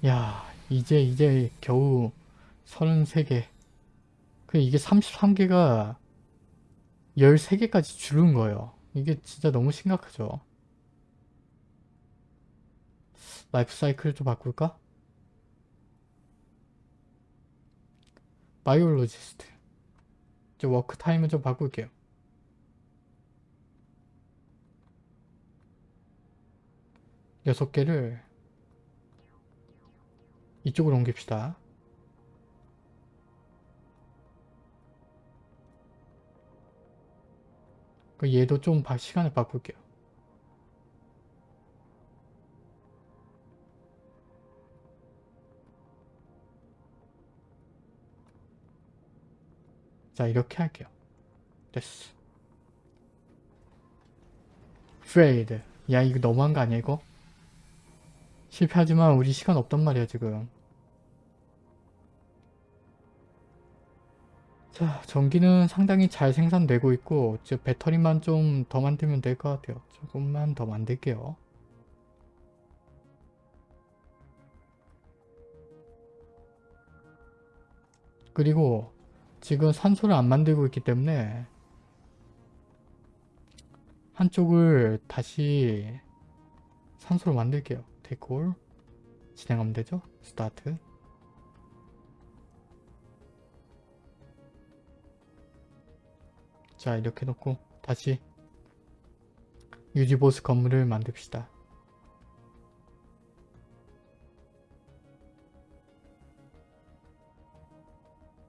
야 이제 이제 겨우 33개 그 이게 33개가 13개까지 줄은 거예요. 이게 진짜 너무 심각하죠. 라이프 사이클을 좀 바꿀까? biologist 저 work time을 좀 바꿀게요. 여섯 개를 이쪽으로 옮깁시다. 그 얘도 좀 바- 시간을 바꿀게요. 자 이렇게 할게요. 됐어. 프레이드. 야 이거 너무한 거 아니야 이거? 실패하지만 우리 시간 없단 말이야 지금. 자, 전기는 상당히 잘 생산되고 있고 저 배터리만 좀 더 만들면 될 것 같아요. 조금만 더 만들게요. 그리고 지금 산소를 안 만들고 있기 때문에 한쪽을 다시 산소로 만들게요. 데콜 진행하면 되죠? 스타트 자 이렇게 놓고 다시 유지보스 건물을 만듭시다.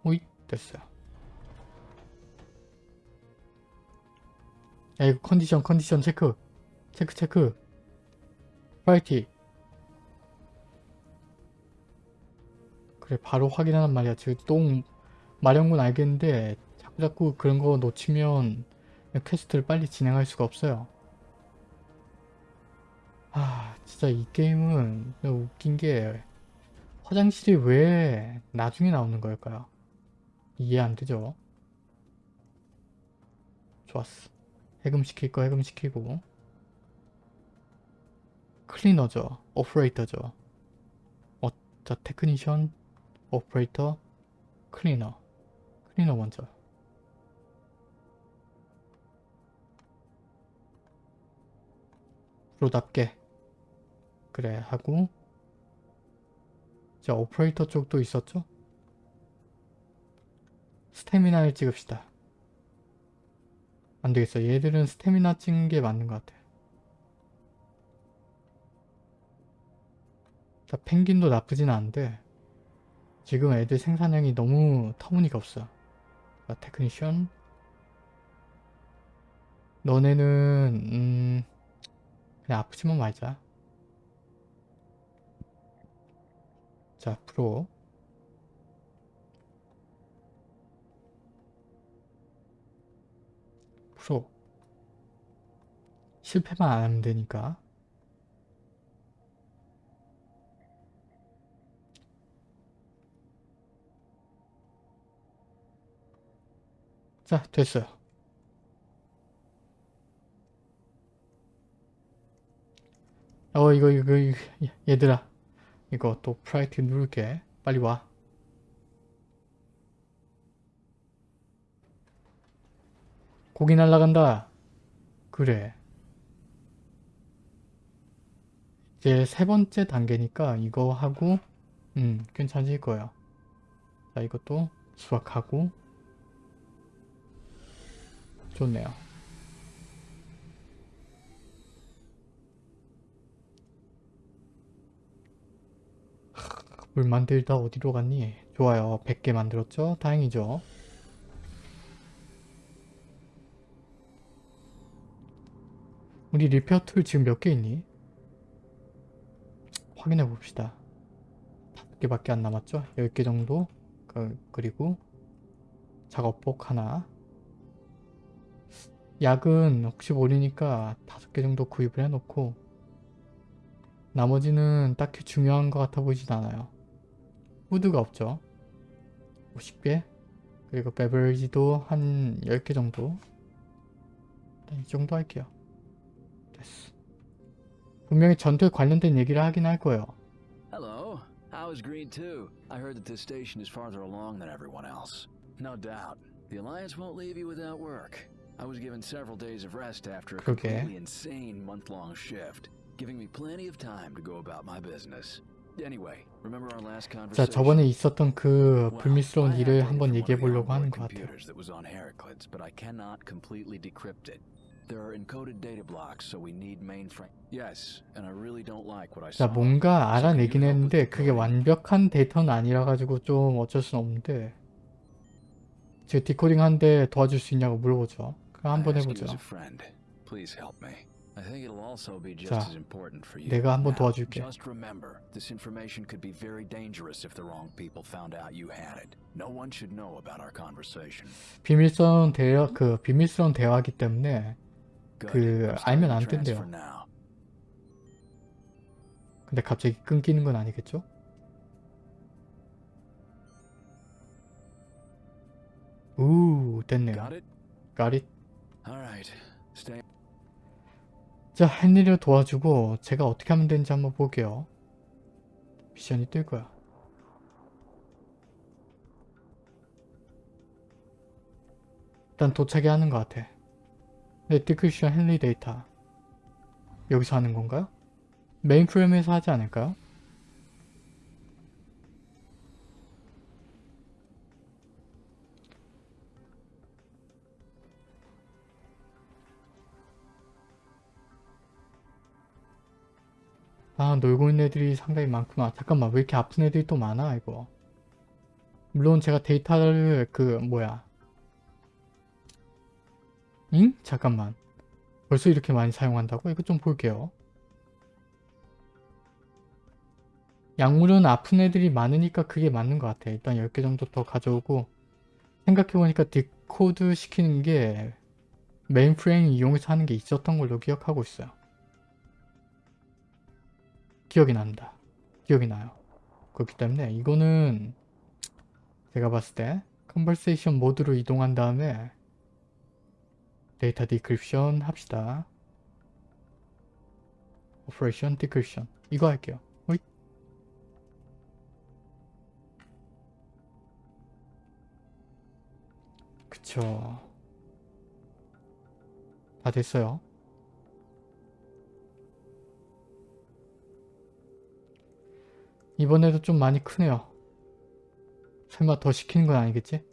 오이 됐어요. 야 이거 컨디션 컨디션 체크 체크 체크 파이팅 그래 바로 확인하란 말이야 지금 똥 마렵군 알겠는데 자꾸 자꾸 그런 거 놓치면 퀘스트를 빨리 진행할 수가 없어요. 아 진짜 이 게임은 웃긴 게 화장실이 왜 나중에 나오는 걸까요? 이해 안 되죠? 좋았어. 해금시킬 거 해금시키고 클리너죠. 오퍼레이터죠. 어, 자 technician, 오퍼레이터, 클리너. 클리너 먼저. 프로답게 그래 하고 자 오퍼레이터 쪽도 있었죠? 스태미나를 찍읍시다. 안되겠어. 얘들은 스태미나 찍는 게 맞는 것 같아. 자 펭귄도 나쁘진 않은데 지금 애들 생산량이 너무 터무니가 없어. 자 테크니션 너네는 음 그냥 아프지만 말자. 자, 프로. 프로. 실패만 안 하면 되니까. 자, 됐어요. 어 이거 이거, 이거 얘들아 이거 또 프라이트 누를게 빨리 와 고기 날라간다. 그래. 이제 세 번째 단계니까 이거 하고 음 괜찮을 거야. 자 이것도 수확하고 좋네요. 물 만들다 어디로 갔니? 좋아요. 100개 만들었죠? 다행이죠. 우리 리페어 툴 지금 몇 개 있니? 확인해 봅시다. 5개밖에 안 남았죠? 10개 정도? 그, 그리고 작업복 하나 약은 혹시 모르니까 5개 정도 구입을 해놓고 나머지는 딱히 중요한 것 같아 보이진 않아요. 후드가 없죠. 50개 그리고 베버리지도 한 10개 정도 일단 이 정도 할게요. 분명히 전투에 관련된 얘기를 하긴 할 거예요. Hello. How is Green 2? I heard that this station is farther along than everyone else. No doubt. The Alliance won't leave you without work. I was given several days of rest after a completely insane month-long shift, giving me plenty of time to go about my business. Anyway, remember our last 자, conversation? 저번에 있었던 그 불미스러운 I 일을 한번 얘기해 보려고 하는 것 같아요. that was on Heraclids, but I cannot completely decrypt it. There are encoded data blocks, so we need mainframe. Yes, and I really don't like what I 자. 뭔가 알아내긴 했는데 그게 완벽한 데이터는 아니라 가지고 좀 어쩔 순 없는데 제가 디코딩 하는데 도와줄 수 있냐고 물어보죠. 그럼 한번 해보죠. you as a friend. Please help me. I think it'll also be just 자, as important for you. 내가 한번 도와줄게. Just remember, this information could be very dangerous if the wrong people found out you had it. No one should know about our conversation. 비밀스러운 대화 그 비밀스러운 대화이기 때문에. 그 알면 안 now. 근데 갑자기 끊기는 건 아니겠죠? 우 됐네요. Stay. 자 헨리를 도와주고 제가 어떻게 하면 되는지 한번 볼게요. 미션이 뜰 거야. 일단 도착이 하는 것 같아. 레티크션 헨리 데이터. 여기서 하는 건가요? 메인 프레임에서 하지 않을까요? 아 놀고 있는 애들이 상당히 많구나. 잠깐만 왜 이렇게 아픈 애들이 또 많아 이거. 물론 제가 데이터를 그 뭐야. 응? 잠깐만. 벌써 이렇게 많이 사용한다고? 이거 좀 볼게요. 약물은 아픈 애들이 많으니까 그게 맞는 것 같아. 일단 10개 정도 더 가져오고 생각해보니까 decode 시키는 게 메인프레임 이용해서 하는 게 있었던 걸로 기억하고 있어요. 기억이 난다. 기억이 나요. 그렇기 때문에 이거는 제가 봤을 때 conversation 모드로 이동한 다음에 data decryption 합시다. operation decryption 이거 할게요. 호잇. 그쵸. 다 됐어요. 이번에도 좀 많이 크네요. 설마 더 시키는 건 아니겠지?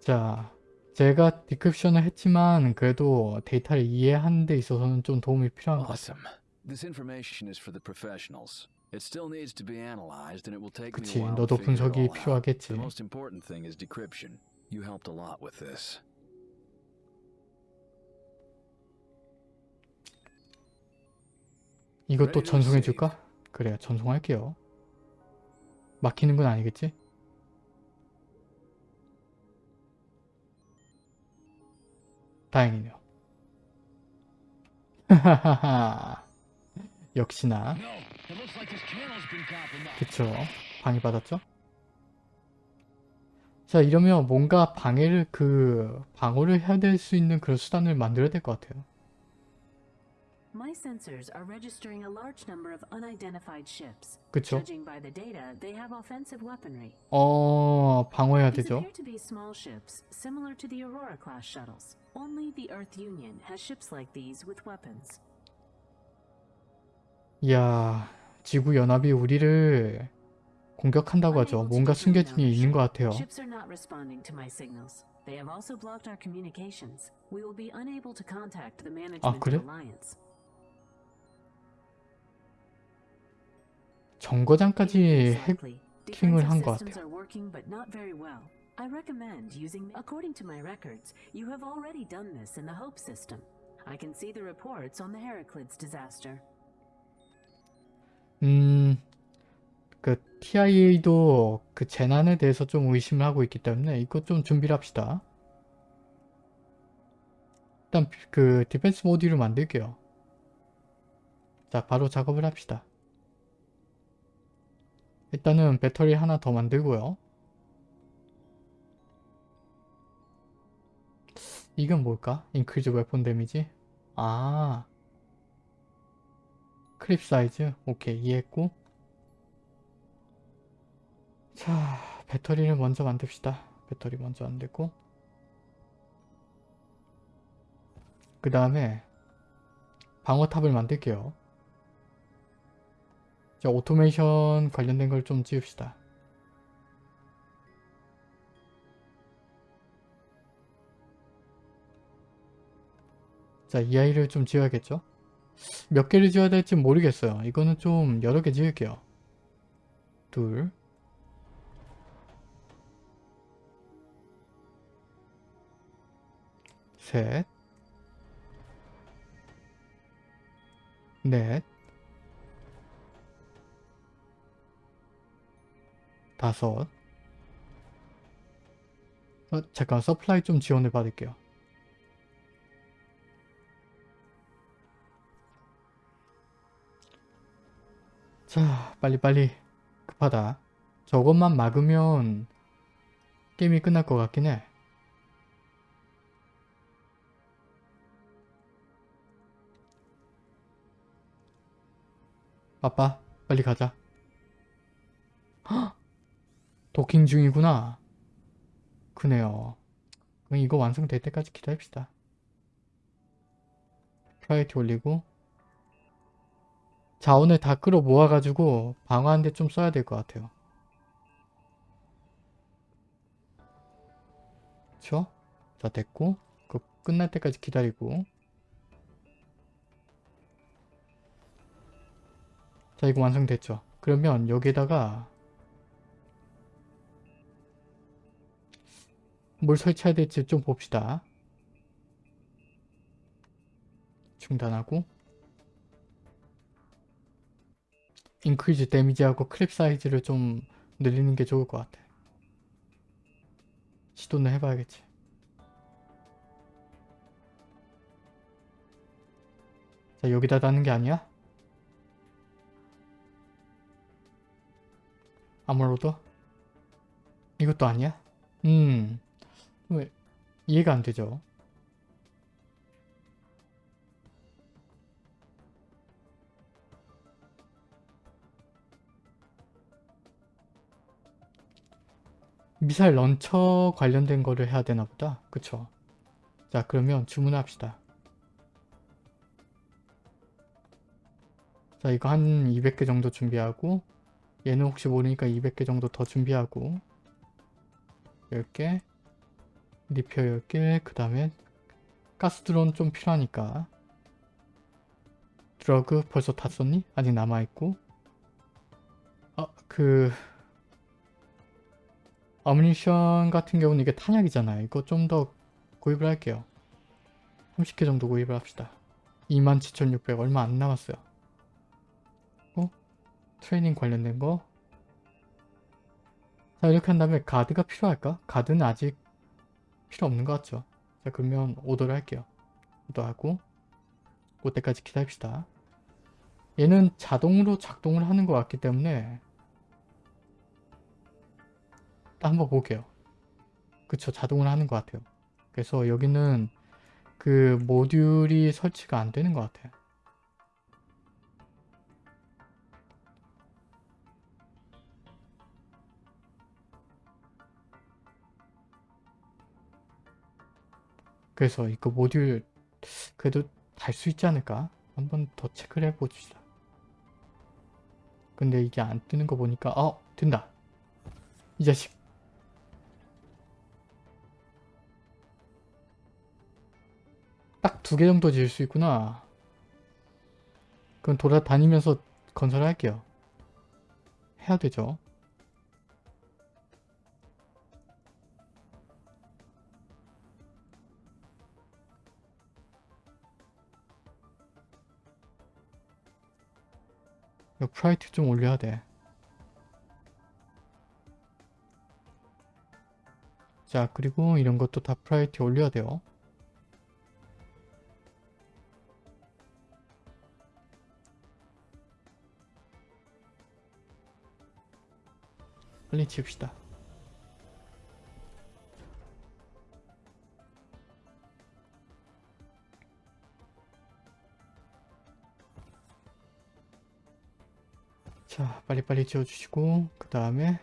자, 제가 디크립션을 했지만 그래도 데이터를 이해하는 데 있어서는 좀 도움이 필요한 것 같아요. Awesome. This information is for the professionals. It still needs to be analyzed and it will take 그치, 너도 분석이. 필요하겠지. The most important thing is decryption. You helped a lot with this. 이것도 전송해줄까? 그래, 전송할게요. 막히는 건 아니겠지? 다행이네요. 역시나. 그쵸. 방해받았죠? 자, 이러면 뭔가 방해를, 그, 방어를 해야 될 수 있는 그런 수단을 만들어야 될 것 같아요. My sensors are registering a large number of unidentified ships. 그쵸? Judging by the data, they have offensive weaponry. 어, 방어해야 These 되죠. appear to be small ships, similar to the Aurora class shuttles. Only the Earth Union has ships like these with weapons. 이야, 지구연합이 우리를 공격한다고 하죠. Unable to 뭔가 determine 숨겨진 게 있는 것 같아요. Ships are not responding to my signals. They have also blocked our communications. We will be unable to contact the management 아, 그래? of Alliance. 정거장까지. 해킹을 한 것 같아요. are working but not very well. I recommend using according to my records, you have already done this in the Hope system. I can see the reports on the Heraclids disaster. 음, 그 TIA도 그 재난에 대해서 좀 의심을 하고 있기 때문에 이거 좀 준비를 합시다. 일단 그 디펜스 모듈을 만들게요. 자, 바로 작업을 합시다. 일단은 배터리 하나 더 만들고요. 이건 뭘까? increase weapon damage? 아, clip size? 오케이 이해했고 자 배터리를 먼저 만듭시다 배터리 먼저 만들고 그 다음에 방어탑을 만들게요 자 오토메이션 관련된 걸좀 지읍시다 자 이 아이를 좀 지어야겠죠 몇 개를 지어야 될지 모르겠어요. 이거는 좀 여러 개 지을게요. 둘. 셋. 넷. 다섯. 어, 잠깐 서플라이 좀 지원을 받을게요. 자 빨리빨리 급하다 저것만 막으면 게임이 끝날 것 같긴 해 아빠 빨리 가자 헉! 도킹 중이구나 그네요 그럼 이거 완성될 때까지 기다립시다 프라이티 올리고 자원을 다 끌어 모아가지고 방어하는데 좀 써야 될 것 같아요. 그쵸? 자 됐고 그 끝날 때까지 기다리고 자 이거 완성됐죠? 그러면 여기에다가 뭘 설치해야 될지 좀 봅시다. 중단하고 인크리즈 데미지하고 클립 사이즈를 좀 늘리는 게 좋을 것 같아. 시도는 해봐야겠지. 자 여기다 다는 게 아니야? 아무로도? 이것도 아니야? 음... 왜 이해가 안 되죠? 미사일 런처 관련된 거를 해야 되나 보다. 그쵸? 자 그러면 주문합시다. 자 이거 한 200개 정도 준비하고 얘는 혹시 모르니까 200개 정도 더 준비하고 10개 리페어 10개 그 다음에 가스 드론 좀 필요하니까 드러그 벌써 다 썼니? 아직 남아있고 아그 어뮤니션 같은 경우는 이게 탄약이잖아요. 이거 좀 더 구입을 할게요. 30개 정도 구입을 합시다. 27,600 얼마 안 남았어요. 어? 트레이닝 관련된 거. 자 이렇게 한 다음에 가드가 필요할까? 가드는 아직 필요 없는 것 같죠? 자 그러면 오더를 할게요. 오더하고 그때까지 기다립시다. 얘는 자동으로 작동을 하는 것 같기 때문에 한번 볼게요. 그쵸 자동으로 하는 것 같아요. 그래서 여기는 그 모듈이 설치가 안 되는 것 같아요. 그래서 이거 그 모듈 그래도 달 수 있지 않을까? 한번 더 체크를 해봅시다. 근데 이게 안 뜨는 거 보니까 어! 된다! 이 자식! 딱 두 개 정도 지을 수 있구나. 그럼 돌아다니면서 건설할게요. 해야 되죠. 프라이트 좀 올려야 돼. 자, 그리고 이런 것도 다 프라이티 올려야 돼요. 빨리 지읍시다. 자, 빨리빨리 지어주시고 그 다음에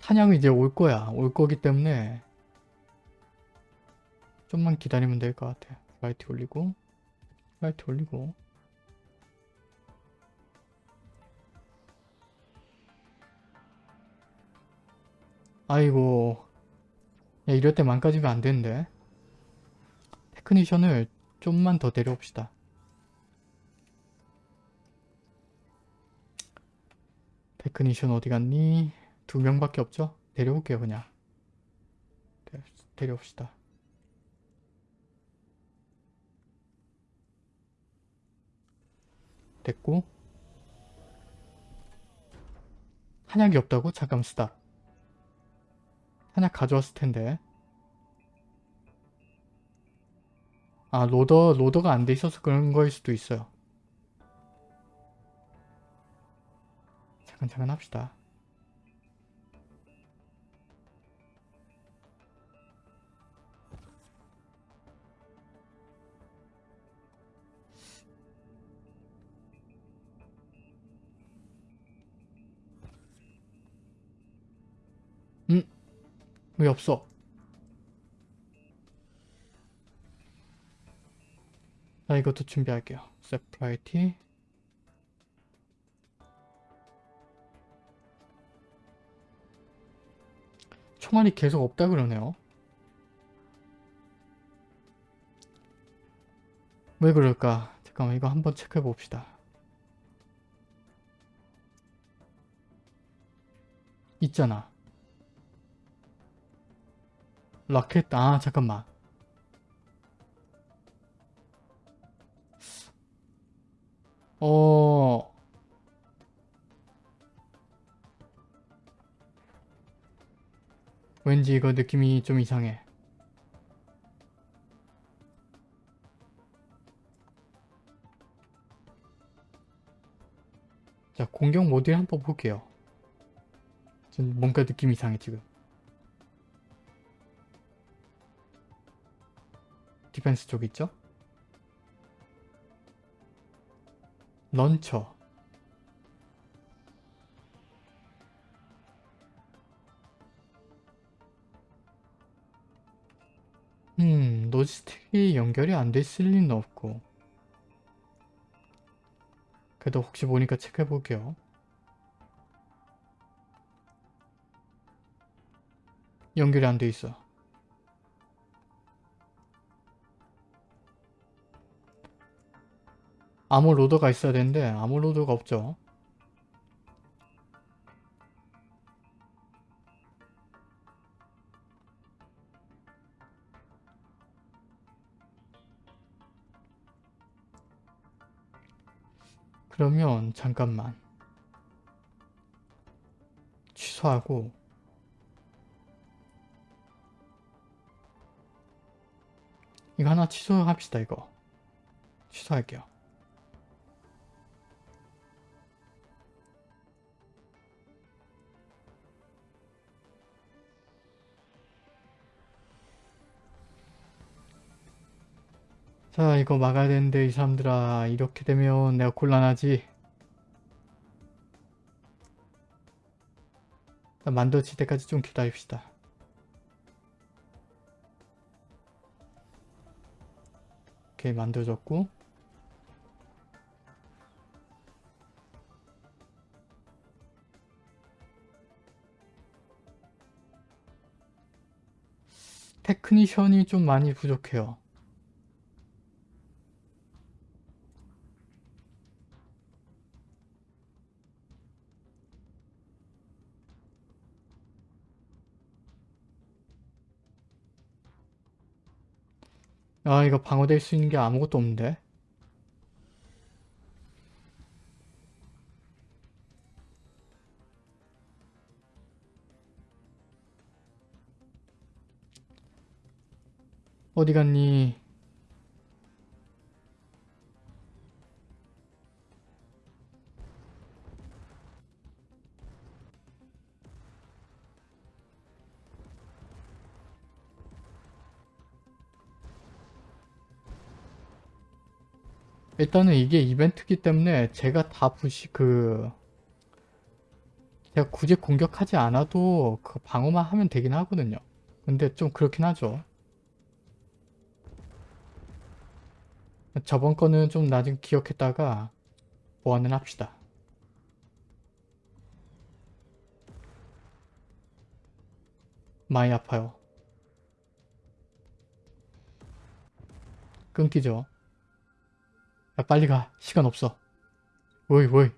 사냥이 이제 올 거야. 올 거기 때문에 좀만 기다리면 될 것 같아. 라이트 올리고 라이트 올리고 아이고 야 이럴 때 망가지면 안 되는데 테크니션을 좀만 더 데려옵시다. 테크니션 어디 갔니? 두 명밖에 없죠? 데려올게요 그냥. 데- 데려옵시다. 됐고 한약이 없다고? 잠깐 stop. 한약 가져왔을 텐데. 아 로더 로더가 안 돼 있어서 그런 거일 수도 있어요. 잠깐 잠깐 합시다. 음? 왜 없어? 자 이것도 준비할게요. 세프라이티 총알이 계속 없다 그러네요. 왜 그럴까? 잠깐만 이거 한번 체크해 봅시다. 있잖아. 라켓 아 잠깐만. 이거 느낌이 좀 이상해. 자, 공격 모드를 한번 볼게요. 전 뭔가 느낌이 이상해, 지금. 디펜스 쪽 있죠? launcher. logistic이 연결이 안 돼 있을 리는 없고. 그래도 혹시 보니까 체크해 볼게요. 연결이 안 돼 있어. 암호 로더가 있어야 되는데 암호 로더가 없죠. 그러면 잠깐만. 취소하고. 이거 하나 취소합시다 이거. 취소할게요 자 이거 막아야 되는데 이 사람들아 이렇게 되면 내가 곤란하지. 만들어질 때까지 좀 기다립시다. 오케이 만들어졌고. 테크니션이 좀 많이 부족해요 아 이거 방어될 수 있는 게 아무것도 없는데 어디 갔니? 일단은 이게 이벤트기 때문에 제가 다 부시 그 제가 굳이 공격하지 않아도 그 방어만 하면 되긴 하거든요. 근데 좀 그렇긴 하죠. 저번 거는 좀 나중에 기억했다가 보완을 합시다. 많이 아파요. 끊기죠. 야 빨리 가. 시간 없어. 오이 오이.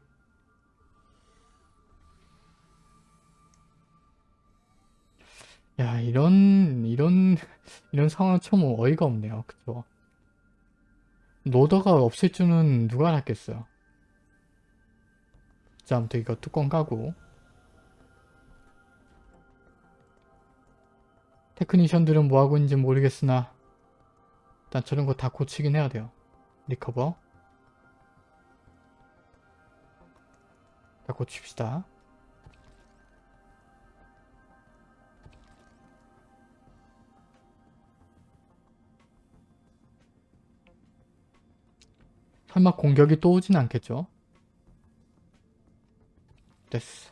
야 이런 이런 이런 상황은 참 어이가 없네요. 그쵸? loader가 없을 줄은 누가 알았겠어요. 자 아무튼 이거 뚜껑 까고 테크니션들은 뭐하고 있는지 모르겠으나 일단 저런 거 다 고치긴 해야 돼요. recover 고칩시다. 설마 공격이 또 오진 않겠죠? 됐어.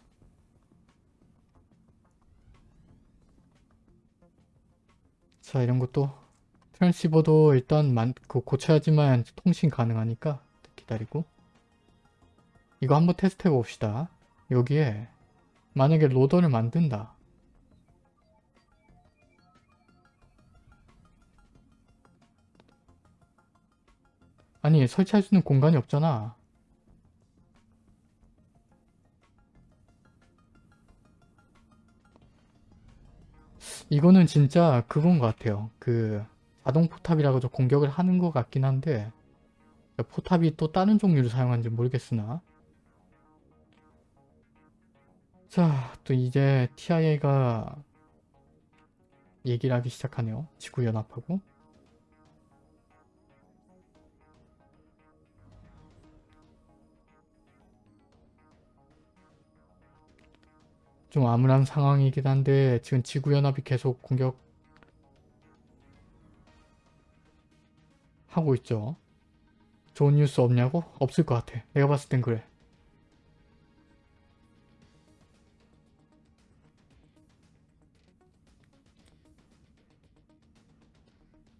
자 이런 것도 트랜시버도 일단 만, 그 고쳐야지만 통신 가능하니까 기다리고 이거 한번 테스트 해봅시다. 여기에 만약에 로더를 만든다. 아니 설치할 수 있는 공간이 없잖아. 이거는 진짜 그건 것 같아요. 그 자동 포탑이라고 좀 공격을 하는 것 같긴 한데 포탑이 또 다른 종류를 사용하는지 모르겠으나 자, 또 이제 TIA가 얘기를 하기 시작하네요. 지구연합하고. 좀 암울한 상황이긴 한데 지금 지구연합이 계속 공격 하고 있죠. 좋은 뉴스 없냐고? 없을 것 같아. 내가 봤을 땐 그래.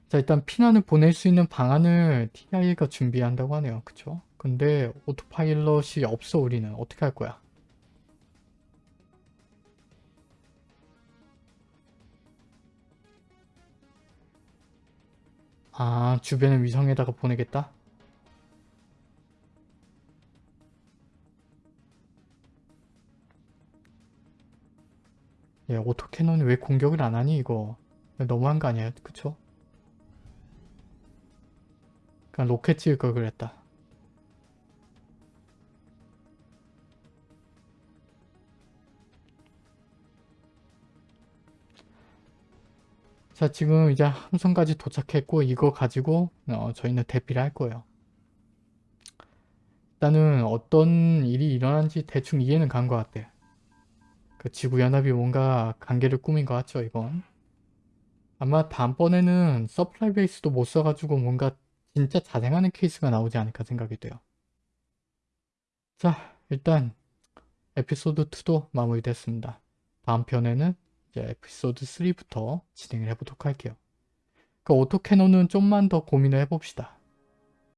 자 일단 피난을 보낼 수 있는 방안을 TIA가 준비한다고 하네요. 그쵸? 근데 오토파일럿이 없어 우리는 어떻게 할 거야? 아 주변의 위성에다가 보내겠다? 야 오토캐논이 왜 공격을 안 하니 이거 너무한 거 아니야 그쵸? 그냥 로켓 찍을 걸 그랬다. 자 지금 이제 함선까지 도착했고 이거 가지고 어, 저희는 대피를 할 거예요. 일단은 어떤 일이 일어난지 대충 이해는 간 것 같아요. 그 지구연합이 뭔가 간계를 꾸민 것 같죠 이건. 아마 다음번에는 supply base도 못 써가지고 뭔가 진짜 자생하는 케이스가 나오지 않을까 생각이 돼요. 자 일단 에피소드 2도 마무리됐습니다. 다음 편에는 이제 에피소드 3부터 진행을 해보도록 할게요. 그 오토캐논은 좀만 더 고민을 해봅시다.